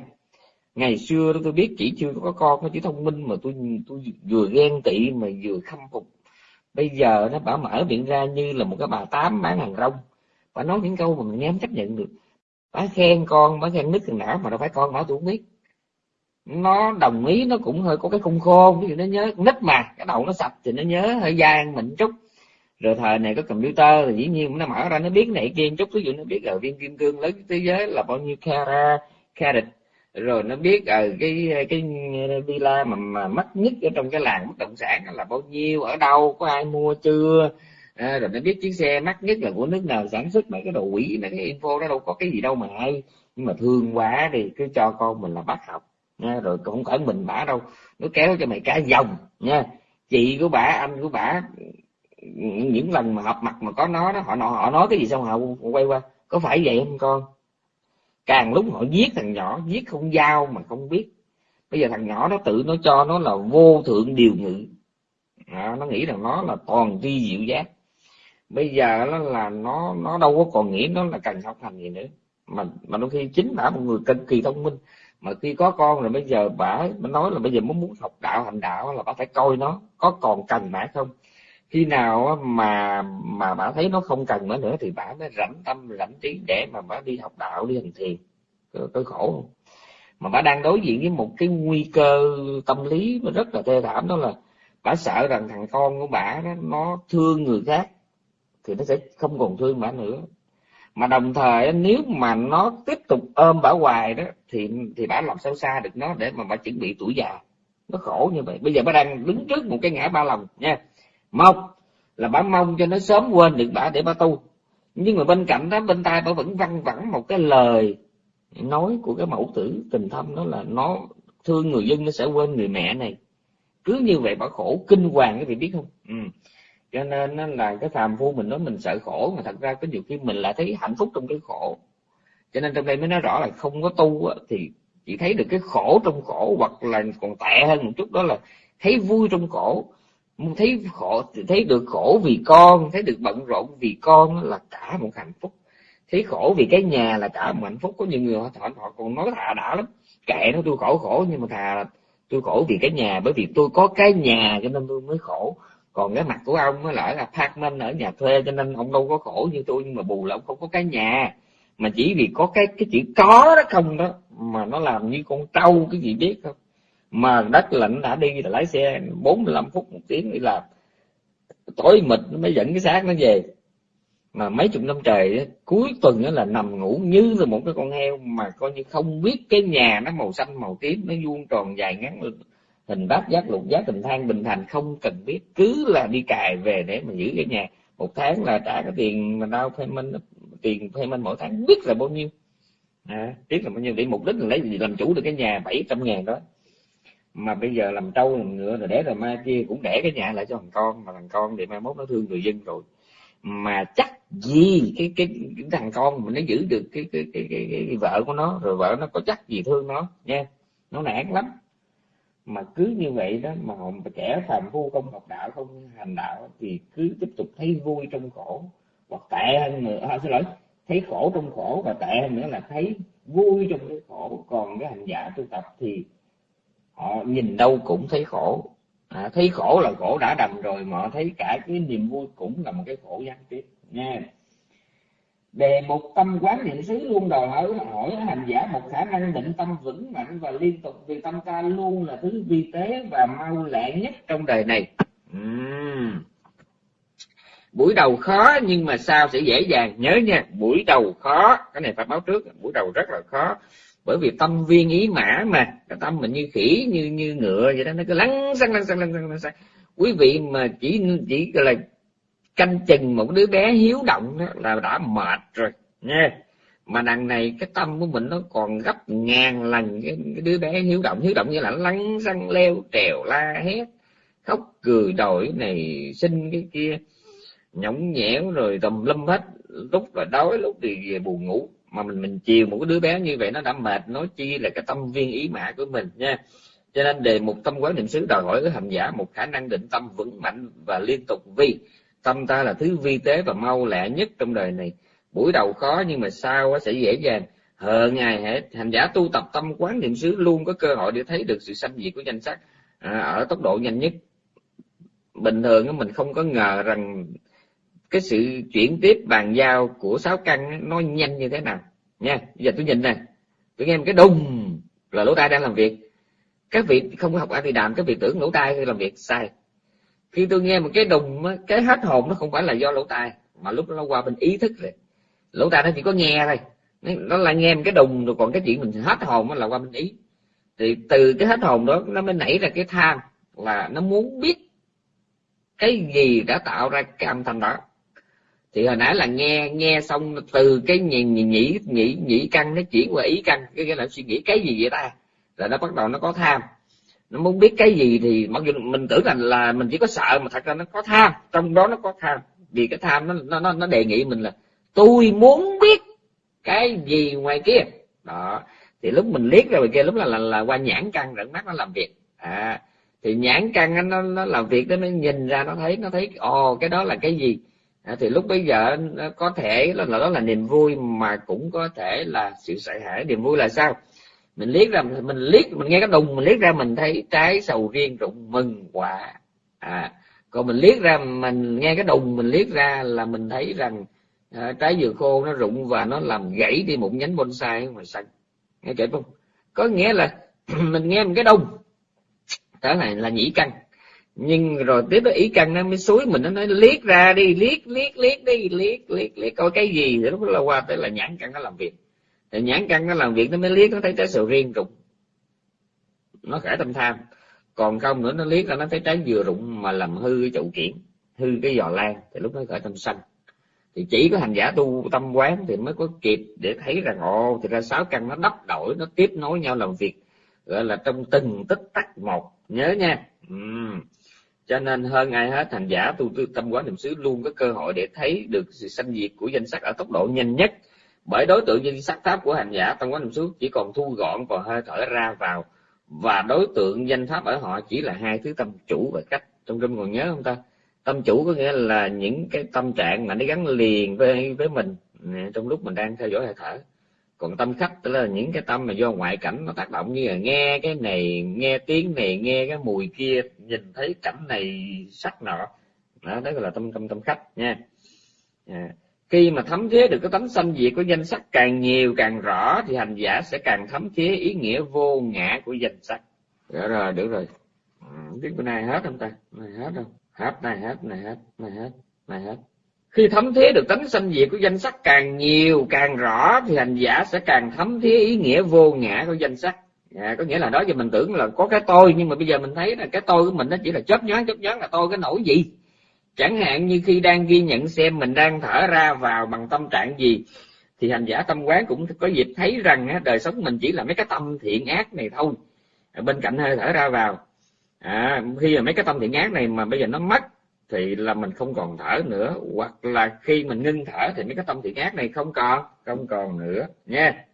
Ngày xưa đó tôi biết chỉ chưa có con nó chỉ thông minh mà tôi tôi vừa ghen tị mà vừa khâm phục. Bây giờ nó bảo mở miệng ra như là một cái bà tám bán hàng rong. Bà nói những câu mà mình nghe chấp nhận được. Bà khen con, bà khen nứt thằng não mà đâu phải con nó tôi không biết. Nó đồng ý, nó cũng hơi có cái khung khôn ví dụ nó nhớ nít mà, cái đầu nó sạch thì nó nhớ, hơi gian mình chút rồi thời này có computer thì dĩ nhiên nó mở ra nó biết này kia chút. Ví dụ nó biết ở viên kim cương lớn thế giới là bao nhiêu carat carat. Rồi nó biết ở cái cái ờ, villa mà, mà mắc nhất ở trong cái làng bất động sản là bao nhiêu ở đâu có ai mua chưa? À, rồi nó biết chiếc xe mắc nhất là của nước nào sản xuất mấy cái đồ quỷ mấy cái info đó đâu có cái gì đâu mà hay. Nhưng mà thương quá thì cứ cho con mình là bắt học nha. Rồi không phải mình bả đâu nó kéo cho mày cả dòng nha. Chị của bả anh của bả những lần mà họp mặt mà có nó đó họ họ nói cái gì xong họ quay qua có phải vậy không con? Càng lúc họ giết thằng nhỏ giết không giao mà không biết. Bây giờ thằng nhỏ nó tự nó cho nó là vô thượng điều ngự. À, nó nghĩ rằng nó là toàn tri diệu giác. Bây giờ nó là nó nó đâu có còn nghĩ nó là cần học hành gì nữa. Mà mà đôi khi chính bả một người cực kỳ thông minh. Mà khi có con rồi bây giờ bả nói là bây giờ muốn muốn học đạo hành đạo là bả phải coi nó có còn cần bả không khi nào mà mà bà thấy nó không cần nữa nữa thì bà mới rảnh tâm rảnh trí để mà bà đi học đạo đi hành thiền. Có, khổ không? Mà bà đang đối diện với một cái nguy cơ tâm lý mà rất là thê thảm đó là bà sợ rằng thằng con của bà đó, nó thương người khác thì nó sẽ không còn thương bà nữa. Mà đồng thời nếu mà nó tiếp tục ôm bà hoài đó thì thì bà làm sao xa được nó để mà bà chuẩn bị tuổi già. Nó khổ như vậy. Bây giờ bà đang đứng trước một cái ngã ba lòng nha một là bà mong cho nó sớm quên được bà để bà tu. Nhưng mà bên cạnh đó bên tai bà vẫn văng vẳng một cái lời nói của cái mẫu tử tình thâm đó là nó thương người dân nó sẽ quên người mẹ này. Cứ như vậy bà khổ kinh hoàng cái vị biết không? Ừ. cho nên là cái phàm phu mình nói mình sợ khổ mà thật ra có nhiều khi mình lại thấy hạnh phúc trong cái khổ. Cho nên trong đây mới nói rõ là không có tu thì chỉ thấy được cái khổ trong khổ hoặc là còn tệ hơn một chút đó là thấy vui trong khổ thấy khổ thấy được khổ vì con thấy được bận rộn vì con là cả một hạnh phúc. Thấy khổ vì cái nhà là cả một hạnh phúc. Có nhiều người họ, họ, họ còn nói thà đã lắm. Kệ nó tôi khổ khổ nhưng mà thà tôi khổ vì cái nhà bởi vì tôi có cái nhà cho nên tôi mới khổ. Còn cái mặt của ông mới lại là apartment ở nhà thuê cho nên ông đâu có khổ như tôi nhưng mà bù là ông không có cái nhà. Mà chỉ vì có cái cái chữ có đó không đó mà nó làm như con trâu cái gì biết không? Mà đất lạnh đã đi là lái xe 45 phút một tiếng đi làm. Tối mịt nó mới dẫn cái xác nó về. Mà mấy chục năm trời cuối tuần đó là nằm ngủ như là một cái con heo mà coi như không biết cái nhà nó màu xanh màu tím nó vuông tròn dài ngắn hình bát giác lục giác tình thang bình thành không cần biết. Cứ là đi cài về để mà giữ cái nhà. Một tháng là trả cái tiền mà đau payment tiền payment mỗi tháng biết là bao nhiêu. À, biết là bao nhiêu. Để mục đích là lấy gì? Làm chủ được cái nhà 700 ngàn đó mà bây giờ làm trâu làm ngựa rồi để rồi mai kia cũng để cái nhà lại cho thằng con mà thằng con thì mai mốt nó thương người dân rồi. Mà chắc gì cái cái, cái thằng con mình nó giữ được cái cái, cái cái cái cái vợ của nó rồi vợ nó có chắc gì thương nó nha. Nó nản lắm. Mà cứ như vậy đó mà trẻ phàm phu không học đạo không hành đạo thì cứ tiếp tục thấy vui trong khổ. Hoặc tệ hơn nữa à, xin lỗi thấy khổ trong khổ và tệ hơn nữa là thấy vui trong cái khổ. Còn cái hành giả tu tập thì họ nhìn đâu cũng thấy khổ. À, thấy khổ là khổ đã đầm rồi mà họ thấy cả cái niềm vui cũng là một cái khổ gián tiếp nha. Đề một tâm quán niệm xứ luôn đòi hỏi hỏi hành giả một khả năng định tâm vững mạnh và liên tục vì tâm ta luôn là thứ vi tế và mau lẹ nhất trong đời này. Uhm. buổi đầu khó nhưng mà sao sẽ dễ dàng. Nhớ nha buổi đầu khó cái này phải báo trước buổi đầu rất là khó bởi vì tâm viên ý mã mà cái tâm mình như khỉ như như ngựa vậy đó nó cứ lăn xăng lăn xăng lăn xăng lăn xăng. Quý vị mà chỉ chỉ là canh chừng một đứa bé hiếu động đó là đã mệt rồi nha. Mà đằng này cái tâm của mình nó còn gấp ngàn lần cái, cái đứa bé hiếu động hiếu động như là lăn xăng leo trèo la hét khóc cười đổi này sinh cái kia nhõng nhẽo rồi tùm lum hết. Lúc là đói lúc thì về buồn ngủ mà mình mình chiều một cái đứa bé như vậy nó đã mệt nói chi là cái tâm viên ý mã của mình nha. Cho nên đề mục tâm quán niệm xứ đòi hỏi cái hành giả một khả năng định tâm vững mạnh và liên tục vi tâm ta là thứ vi tế và mau lẹ nhất trong đời này. Buổi đầu khó nhưng mà sau sẽ dễ dàng. Hờ ngày hết hành giả tu tập tâm quán niệm xứ luôn có cơ hội để thấy được sự sanh diệt của danh sắc à, ở tốc độ nhanh nhất. Bình thường mình không có ngờ rằng cái sự chuyển tiếp bàn giao của sáu căn nó nhanh như thế nào? Nha, bây giờ tôi nhìn nè. Tôi nghe một cái đùng là lỗ tai đang làm việc. Các vị không có học a thì đàm, các vị tưởng lỗ tai làm việc sai. Khi tôi nghe một cái đùng cái hết hồn nó không phải là do lỗ tai, mà lúc nó qua bên ý thức rồi. Lỗ tai nó chỉ có nghe thôi. Nó là nghe một cái đùng rồi còn cái chuyện mình hết hồn là qua bên ý. Thì từ cái hết hồn đó nó mới nảy ra cái tham là nó muốn biết cái gì đã tạo ra cái âm thanh đó thì hồi nãy là nghe nghe xong từ cái nhị nhĩ nhĩ nhĩ căn nó chuyển qua ý căn cái cái là suy nghĩ cái gì vậy ta? Là nó bắt đầu nó có tham. Nó muốn biết cái gì thì mặc dù mình tưởng rằng là mình chỉ có sợ mà thật ra nó có tham. Trong đó nó có tham. Vì cái tham nó nó nó đề nghị mình là tôi muốn biết cái gì ngoài kia. Đó. Thì lúc mình liếc ra ngoài kia lúc là là, là qua nhãn căn rận mắt nó làm việc. À thì nhãn căn nó nó làm việc đó nó nhìn ra nó thấy nó thấy ồ cái đó là cái gì? À, thì lúc bây giờ nó có thể là đó là niềm vui mà cũng có thể là sự sợ hãi. Niềm vui là sao? Mình liếc ra mình liếc mình nghe cái đùng mình liếc ra mình thấy trái sầu riêng rụng mừng quả à còn mình liếc ra mình nghe cái đùng mình liếc ra là mình thấy rằng à, trái dừa khô nó rụng và nó làm gãy đi một nhánh bonsai ngoài xanh nghe kể không? Có nghĩa là mình nghe một cái đùng. Đó này là nhĩ căn nhưng rồi tiếp đó ý căn nó mới suối mình, nó nói, liếc ra đi, liếc liếc liếc đi, liếc liếc liếc, coi cái gì? Thì lúc đó là qua tới là nhãn căn nó làm việc. Thì nhãn căn nó làm việc, nó mới liếc, nó thấy trái sầu riêng rụng nó khởi tâm tham. Còn không nữa, nó liếc ra, nó thấy trái dừa rụng mà làm hư cái chậu kiển, hư cái giò lan. Thì lúc nó khởi tâm sanh. Thì chỉ có hành giả tu tâm quán thì mới có kịp để thấy rằng, ồ, thì ra sáu căn nó đắp đổi, nó tiếp nối nhau làm việc. Gọi là trong từng tích tắc một. Nhớ nha. Uhm cho nên hơn ai hết thành giả tu tư tâm quán niệm xứ luôn có cơ hội để thấy được sự sanh diệt của danh sắc ở tốc độ nhanh nhất. Bởi đối tượng danh sắc pháp của hành giả tâm quán niệm xứ chỉ còn thu gọn còn hơi thở ra vào. Và đối tượng danh pháp ở họ chỉ là hai thứ tâm chủ và cách. Trong trong còn nhớ không ta? Tâm chủ có nghĩa là những cái tâm trạng mà nó gắn liền với với mình. Trong lúc mình đang theo dõi hơi thở còn tâm khách tức là những cái tâm mà do ngoại cảnh nó tác động như là nghe cái này nghe tiếng này nghe cái mùi kia nhìn thấy cảnh này sắc nọ. Đó, đó gọi là tâm tâm tâm khách nha. À. khi mà thấm thía được cái tánh sanh diệt của danh sắc càng nhiều càng rõ thì hành giả sẽ càng thấm thía ý nghĩa vô ngã của danh sắc. Được rồi được rồi. Ừ, biết bữa nay hết không ta? Này hết không? Hết này hết này hết này hết này hết khi thấm thế được tánh sanh diệt của danh sắc càng nhiều càng rõ thì hành giả sẽ càng thấm thế ý nghĩa vô ngã của danh sắc. À, có nghĩa là đó giờ mình tưởng là có cái tôi nhưng mà bây giờ mình thấy là cái tôi của mình nó chỉ là chớp nhoáng chớp nhoáng là tôi cái nổi gì. Chẳng hạn như khi đang ghi nhận xem mình đang thở ra vào bằng tâm trạng gì thì hành giả tâm quán cũng có dịp thấy rằng đời sống mình chỉ là mấy cái tâm thiện ác này thôi. Bên cạnh hơi thở ra vào. À, khi mà mấy cái tâm thiện ác này mà bây giờ nó mất thì là mình không còn thở nữa. Hoặc là khi mình ngưng thở thì mấy cái tâm thiện ác này không còn không còn nữa, nha.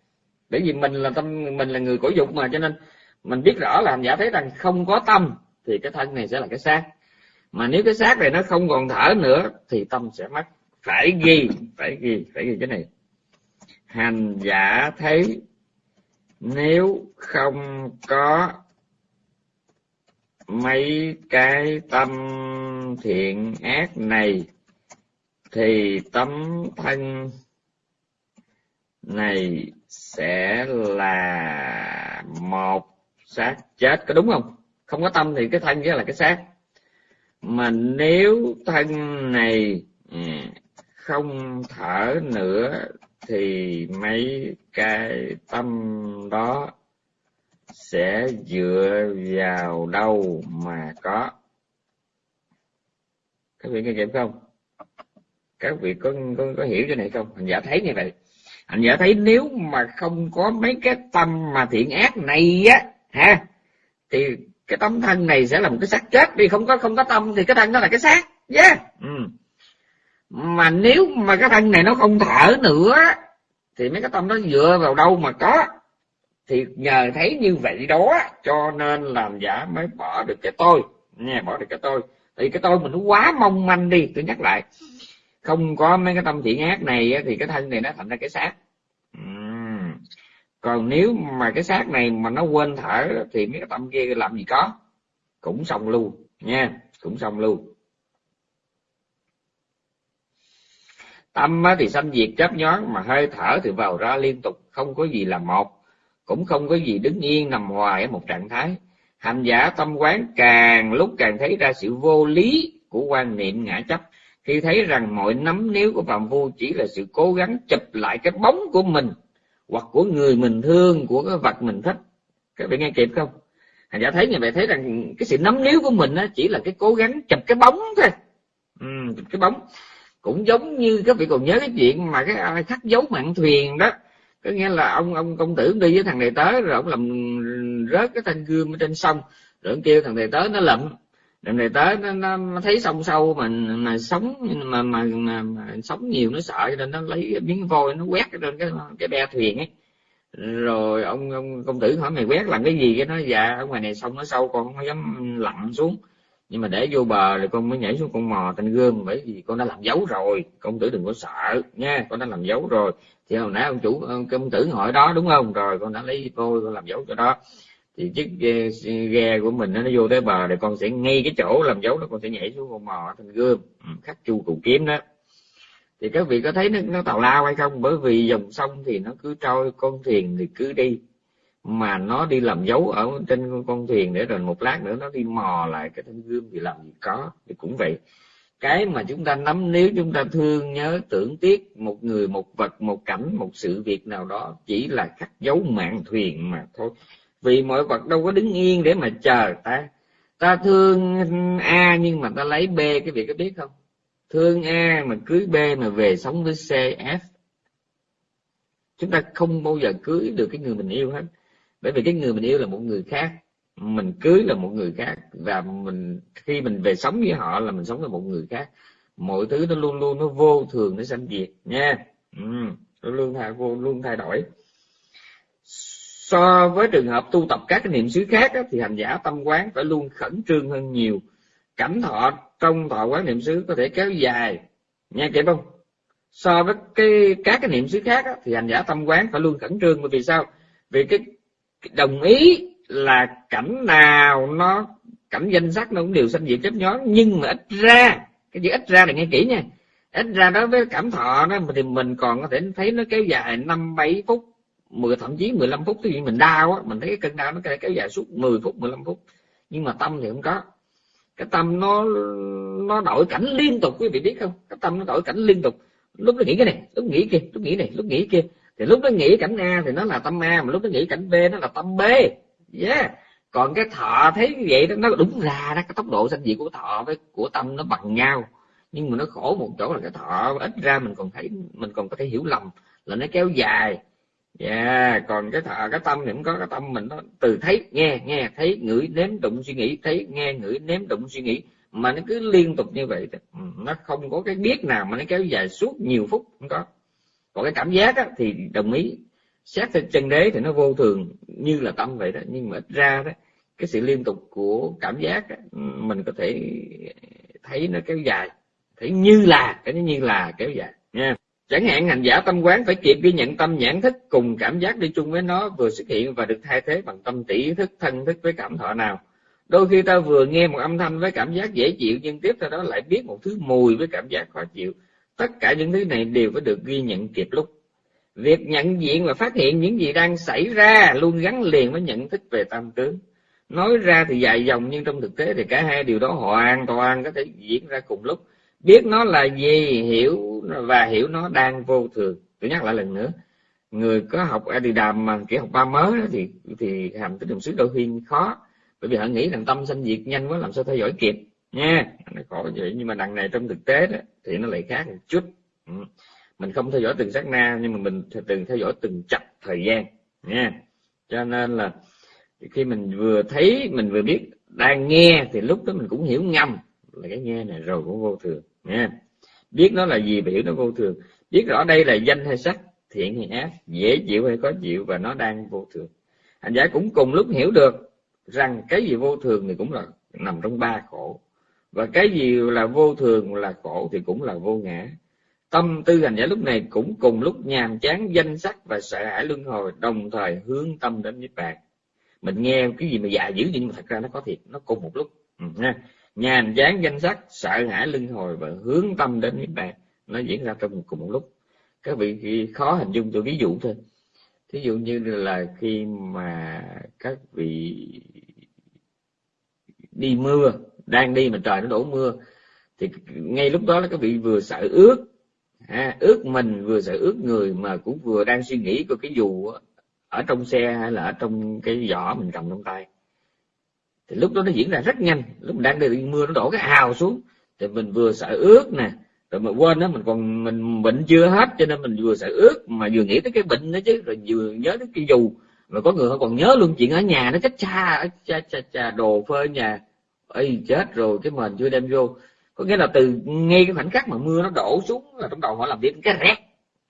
Bởi vì mình là tâm, mình là người cổ dục mà, cho nên mình biết rõ là hành giả thấy rằng không có tâm thì cái thân này sẽ là cái xác. Mà nếu cái xác này nó không còn thở nữa thì tâm sẽ mất phải ghi phải ghi phải ghi cái này. Hành giả thấy nếu không có mấy cái tâm thiện ác này, thì tấm thân này sẽ là một xác chết. Có đúng không? Không có tâm thì cái thân nghĩa là cái xác. Mà nếu thân này ừ, không thở nữa thì mấy cái tâm đó sẽ dựa vào đâu mà có? Các vị nghe kịp không? Các vị có, có có hiểu cái này không? Hành giả thấy như vậy. Hành giả thấy nếu mà không có mấy cái tâm mà thiện ác này á ha thì cái tâm thân này sẽ là một cái xác chết. Đi không có không có tâm thì cái thân nó là cái xác. Yeah. ừ. mà nếu mà cái thân này nó không thở nữa thì mấy cái tâm nó dựa vào đâu mà có? Thì nhờ thấy như vậy đó, cho nên làm giả mới bỏ được cái tôi. Nghe bỏ được cái tôi. Thì cái tôi mình nó quá mong manh đi, tôi nhắc lại. Không có mấy cái tâm thiện ác này thì cái thân này nó thành ra cái xác. Còn nếu mà cái xác này mà nó quên thở, thì mấy cái tâm kia làm gì có? Cũng xong luôn, nha, cũng xong luôn. Tâm thì sanh diệt chấp nhoáng, mà hơi thở thì vào ra liên tục, không có gì là một cũng không có gì đứng yên nằm hoài ở một trạng thái. Hành giả tâm quán càng lúc càng thấy ra sự vô lý của quan niệm ngã chấp. Khi thấy rằng mọi nắm níu của phạm phu chỉ là sự cố gắng chụp lại cái bóng của mình hoặc của người mình thương của cái vật mình thích. Các bạn nghe kịp không? Hành giả thấy như vậy thấy rằng cái sự nắm níu của mình chỉ là cái cố gắng chụp cái bóng thôi. Ừ, chụp cái bóng. Cũng giống như các vị còn nhớ cái chuyện mà cái ai khắc dấu mạn thuyền đó có nghĩa là ông ông công tử đi với thằng này tới rồi ông làm rớt cái thanh gươm ở trên sông. Rồi ông kêu thằng này tới nó lậm. Thằng này tới nó, nó, nó thấy sông sâu mà mà sống mà mà, mà, mà sống nhiều nó sợ cho nên nó lấy miếng vôi nó quét lên cái cái be thuyền ấy. Rồi ông ông công tử hỏi mày quét làm cái gì? Cái nó dạ ở ngoài này sông nó sâu con không dám lặn xuống. Nhưng mà để vô bờ thì con mới nhảy xuống con mò thanh gươm bởi vì con đã làm dấu rồi. Công tử đừng có sợ nha con đã làm dấu rồi thì hồi nãy ông chủ ông công tử hỏi đó đúng không? Rồi con đã lấy vôi con làm dấu cho đó. Thì chiếc ghe, ghe của mình nó vô tới bờ thì con sẽ ngay cái chỗ làm dấu đó con sẽ nhảy xuống con mò thành gươm. Ừ, khắc chu cụ kiếm đó. Thì các vị có thấy nó, nó tào lao hay không? Bởi vì dòng sông thì nó cứ trôi con thuyền thì cứ đi. Mà nó đi làm dấu ở trên con thuyền để rồi một lát nữa nó đi mò lại cái thanh gươm thì làm gì có. Thì cũng vậy cái mà chúng ta nắm, nếu chúng ta thương nhớ, tưởng tiếc một người, một vật, một cảnh, một sự việc nào đó, chỉ là khắc dấu mạng thuyền mà thôi. Vì mọi vật đâu có đứng yên để mà chờ ta. Ta thương a nhưng mà ta lấy b, cái việc có biết không? Thương a mà cưới b mà về sống với c, f. Chúng ta không bao giờ cưới được cái người mình yêu hết. Bởi vì cái người mình yêu là một người khác mình cưới là một người khác và mình khi mình về sống với họ là mình sống với một người khác. Mọi thứ nó luôn luôn nó vô thường nó sanh diệt nha. Ừ, nó luôn thay vô luôn thay đổi. So với trường hợp tu tập các cái niệm xứ khác á, thì hành giả tâm quán phải luôn khẩn trương hơn nhiều. Cảnh thọ trong thọ quán niệm xứ có thể kéo dài nha kịp không? So với cái các cái niệm xứ khác á, thì hành giả tâm quán phải luôn khẩn trương. Bởi vì sao? Vì cái đồng ý là cảnh nào nó, cảnh danh sắc nó cũng đều sanh diệt chấp nhóm, nhưng mà ít ra, cái gì ít ra là nghe kỹ nha. Ít ra đối với cảm thọ đó thì mình còn có thể thấy nó kéo dài năm, bảy phút 10 thậm chí 15 phút. Cái gì mình đau á, mình thấy cái cơn đau nó kéo dài suốt 10 phút 15 phút. Nhưng mà tâm thì không có. Cái tâm nó nó đổi cảnh liên tục, quý vị biết không? Cái tâm nó đổi cảnh liên tục. Lúc nó nghĩ cái này, lúc nghĩ kia, lúc nghĩ này, lúc nghĩ kia. Thì lúc nó nghĩ cảnh a thì nó là tâm a, mà lúc nó nghĩ cảnh b nó là tâm b yeah. Còn cái thọ thấy như vậy đó nó đúng ra đó cái tốc độ sanh diệt của thọ với của tâm nó bằng nhau. Nhưng mà nó khổ một chỗ là cái thọ ít ra mình còn thấy mình còn có thể hiểu lầm là nó kéo dài. Yeah. Còn cái thọ cái tâm thì cũng có cái tâm mình nó từ thấy nghe nghe thấy ngửi nếm đụng suy nghĩ thấy nghe ngửi nếm đụng suy nghĩ. Mà nó cứ liên tục như vậy ừ, nó không có cái biết nào mà nó kéo dài suốt nhiều phút không có. Còn cái cảm giác á, thì đồng ý xét theo chân đế thì nó vô thường như là tâm vậy đó. Nhưng mà ít ra đó cái sự liên tục của cảm giác đó, mình có thể thấy nó kéo dài. Thấy như là cái như là kéo dài. Nha. Chẳng hạn hành giả tâm quán phải kịp ghi nhận tâm nhãn thức cùng cảm giác đi chung với nó vừa xuất hiện và được thay thế bằng tâm tỷ thức thân thức với cảm thọ nào. Đôi khi ta vừa nghe một âm thanh với cảm giác dễ chịu nhưng tiếp theo đó lại biết một thứ mùi với cảm giác khó chịu. Tất cả những thứ này đều phải được ghi nhận kịp lúc việc nhận diện và phát hiện những gì đang xảy ra luôn gắn liền với nhận thức về tam tướng. Nói ra thì dài dòng nhưng trong thực tế thì cả hai điều đó hoàn toàn có thể diễn ra cùng lúc. Biết nó là gì, hiểu và hiểu nó đang vô thường. Tôi nhắc lại lần nữa, người có học a đi đàm mà kiểu học ba mới đó thì thì hàm tích đồng xứ đôi khi khó. Bởi vì họ nghĩ rằng tâm sanh diệt nhanh quá làm sao theo dõi kịp. Nha, nó khổ vậy, nhưng mà đằng này trong thực tế đó thì nó lại khác một chút. Ừ mình không theo dõi từng sát na, nhưng mà mình từng theo dõi từng chặt thời gian, nha. Cho nên là khi mình vừa thấy, mình vừa biết đang nghe, thì lúc đó mình cũng hiểu ngầm là cái nghe này rồi cũng vô thường, nha. Biết nó là gì và hiểu nó vô thường. Biết rõ đây là danh hay sắc, thiện hay ác, dễ chịu hay khó chịu và nó đang vô thường. Hành giả cũng cùng lúc hiểu được rằng cái gì vô thường thì cũng là nằm trong ba khổ. Và cái gì là vô thường là khổ thì cũng là vô ngã tâm tư hành giả lúc này cũng cùng lúc nhàm chán danh sắc và sợ hãi luân hồi đồng thời hướng tâm đến niết bàn. Mình nghe cái gì mà dạ dữ nhưng mà thật ra nó có thiệt nó cùng một lúc. Ừ, nhàm chán danh sắc sợ hãi luân hồi và hướng tâm đến niết bàn nó diễn ra trong cùng một lúc. Các vị khó hình dung tôi ví dụ thôi. Thí dụ như là khi mà các vị đi mưa đang đi mà trời nó đổ mưa thì ngay lúc đó là các vị vừa sợ ướt à, ướt mình vừa sợ ướt người mà cũng vừa đang suy nghĩ coi cái dù ở trong xe hay là ở trong cái giỏ mình cầm trong tay. Thì lúc đó nó diễn ra rất nhanh lúc mình đang đi mưa nó đổ cái hào xuống. Thì mình vừa sợ ướt nè rồi mà quên đó mình còn mình bệnh chưa hết cho nên mình vừa sợ ướt mà vừa nghĩ tới cái bệnh đó chứ rồi vừa nhớ tới cái dù. Mà có người họ còn nhớ luôn chuyện ở nhà nó cách cha cha cha cha đồ phơi nhà. Ơi chết rồi cái mền chưa đem vô có nghĩa là từ ngay cái khoảnh khắc mà mưa nó đổ xuống là trong đầu họ làm việc cái rét.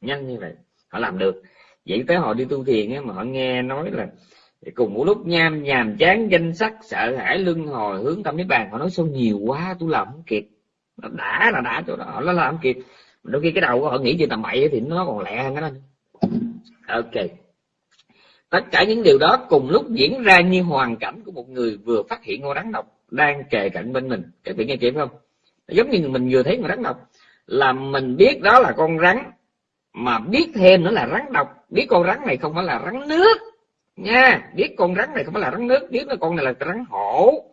Nhanh như vậy họ làm được. Vậy tới họ đi tu thiền ấy, mà họ nghe nói là cùng một lúc nham nhàm chán danh sắc sợ hãi lưng hồi hướng tâm niết bàn họ nói sao nhiều quá tôi làm không kịp. Nó đã là đã chỗ đó nó làm không kịp. Đôi khi cái đầu của họ nghĩ chuyện tầm bậy thì nó còn lẹ hơn cái đó ok. Tất cả những điều đó cùng lúc diễn ra như hoàn cảnh của một người vừa phát hiện ngô đắng độc đang kề cạnh bên mình. Các vị nghe kịp không? Giống như mình vừa thấy con rắn độc là mình biết đó là con rắn mà biết thêm nữa là rắn độc. Biết con rắn này không phải là rắn nước nha. Biết con rắn này không phải là rắn nước biết là con này là rắn hổ.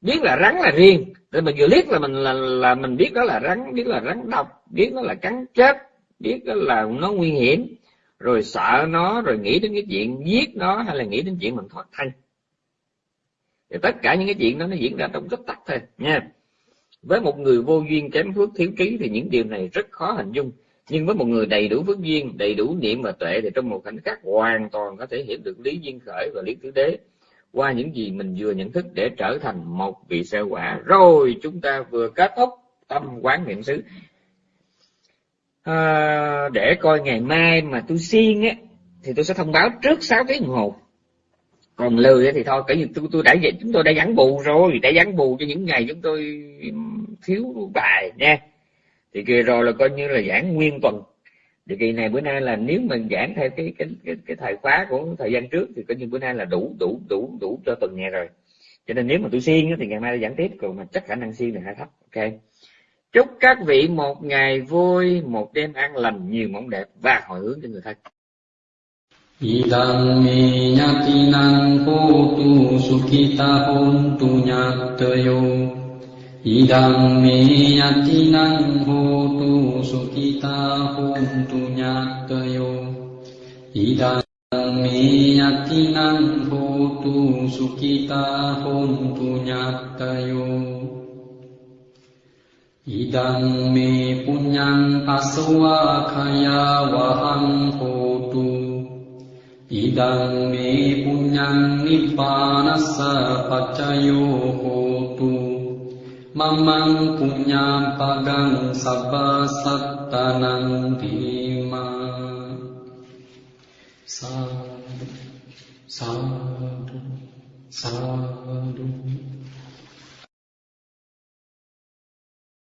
Biết là rắn là riêng. Thì mình vừa liếc là mình là, là mình biết đó là rắn biết là rắn độc biết nó là cắn chết biết đó là nó nguy hiểm. Rồi sợ nó rồi nghĩ đến cái chuyện giết nó hay là nghĩ đến chuyện mình thoát thân. Thì tất cả những cái chuyện đó nó diễn ra trong rất tắt thôi nha với một người vô duyên kém phước thiếu trí thì những điều này rất khó hình dung. Nhưng với một người đầy đủ phước duyên đầy đủ niệm và tuệ thì trong một khoảnh khắc hoàn toàn có thể hiểu được lý duyên khởi và lý tứ đế. Qua những gì mình vừa nhận thức để trở thành một vị sơ quả rồi chúng ta vừa kết thúc tâm quán niệm xứ. À, để coi ngày mai mà tôi siêng á thì tôi sẽ thông báo trước 6 tiếng đồng hồ còn lười thì thôi cái gì tôi tôi đã vậy chúng tôi đã gắn bù rồi đã gắn bù cho những ngày chúng tôi thiếu bài nha. Thì kia rồi là coi như là giảng nguyên tuần. Thì kỳ này bữa nay là nếu mình giảng theo cái cái cái, cái thời khóa của thời gian trước thì coi như bữa nay là đủ đủ đủ đủ cho tuần này rồi. Cho nên nếu mà tôi siêng thì ngày mai giảng tiếp còn mà chắc khả năng siêng là hơi thấp ok. Chúc các vị một ngày vui một đêm an lành nhiều mộng đẹp và hồi hướng cho người thân. Idang minyatinang kutu sukita huntu nyatayo Idang minyatinang kutu sukita huntu nyatayo Idang minyatinang kutu sukita huntu nyatayo Idang me punyang paswa kaya wahang kutu ඉදං මේ පුඤ්ඤං නිබ්බානස්ස පච්චයෝ හෝතු මම්මං පුඤ්ඤාම් පගං සබ්බ සත්තනං දීමා. සාදු සාදු සාදු.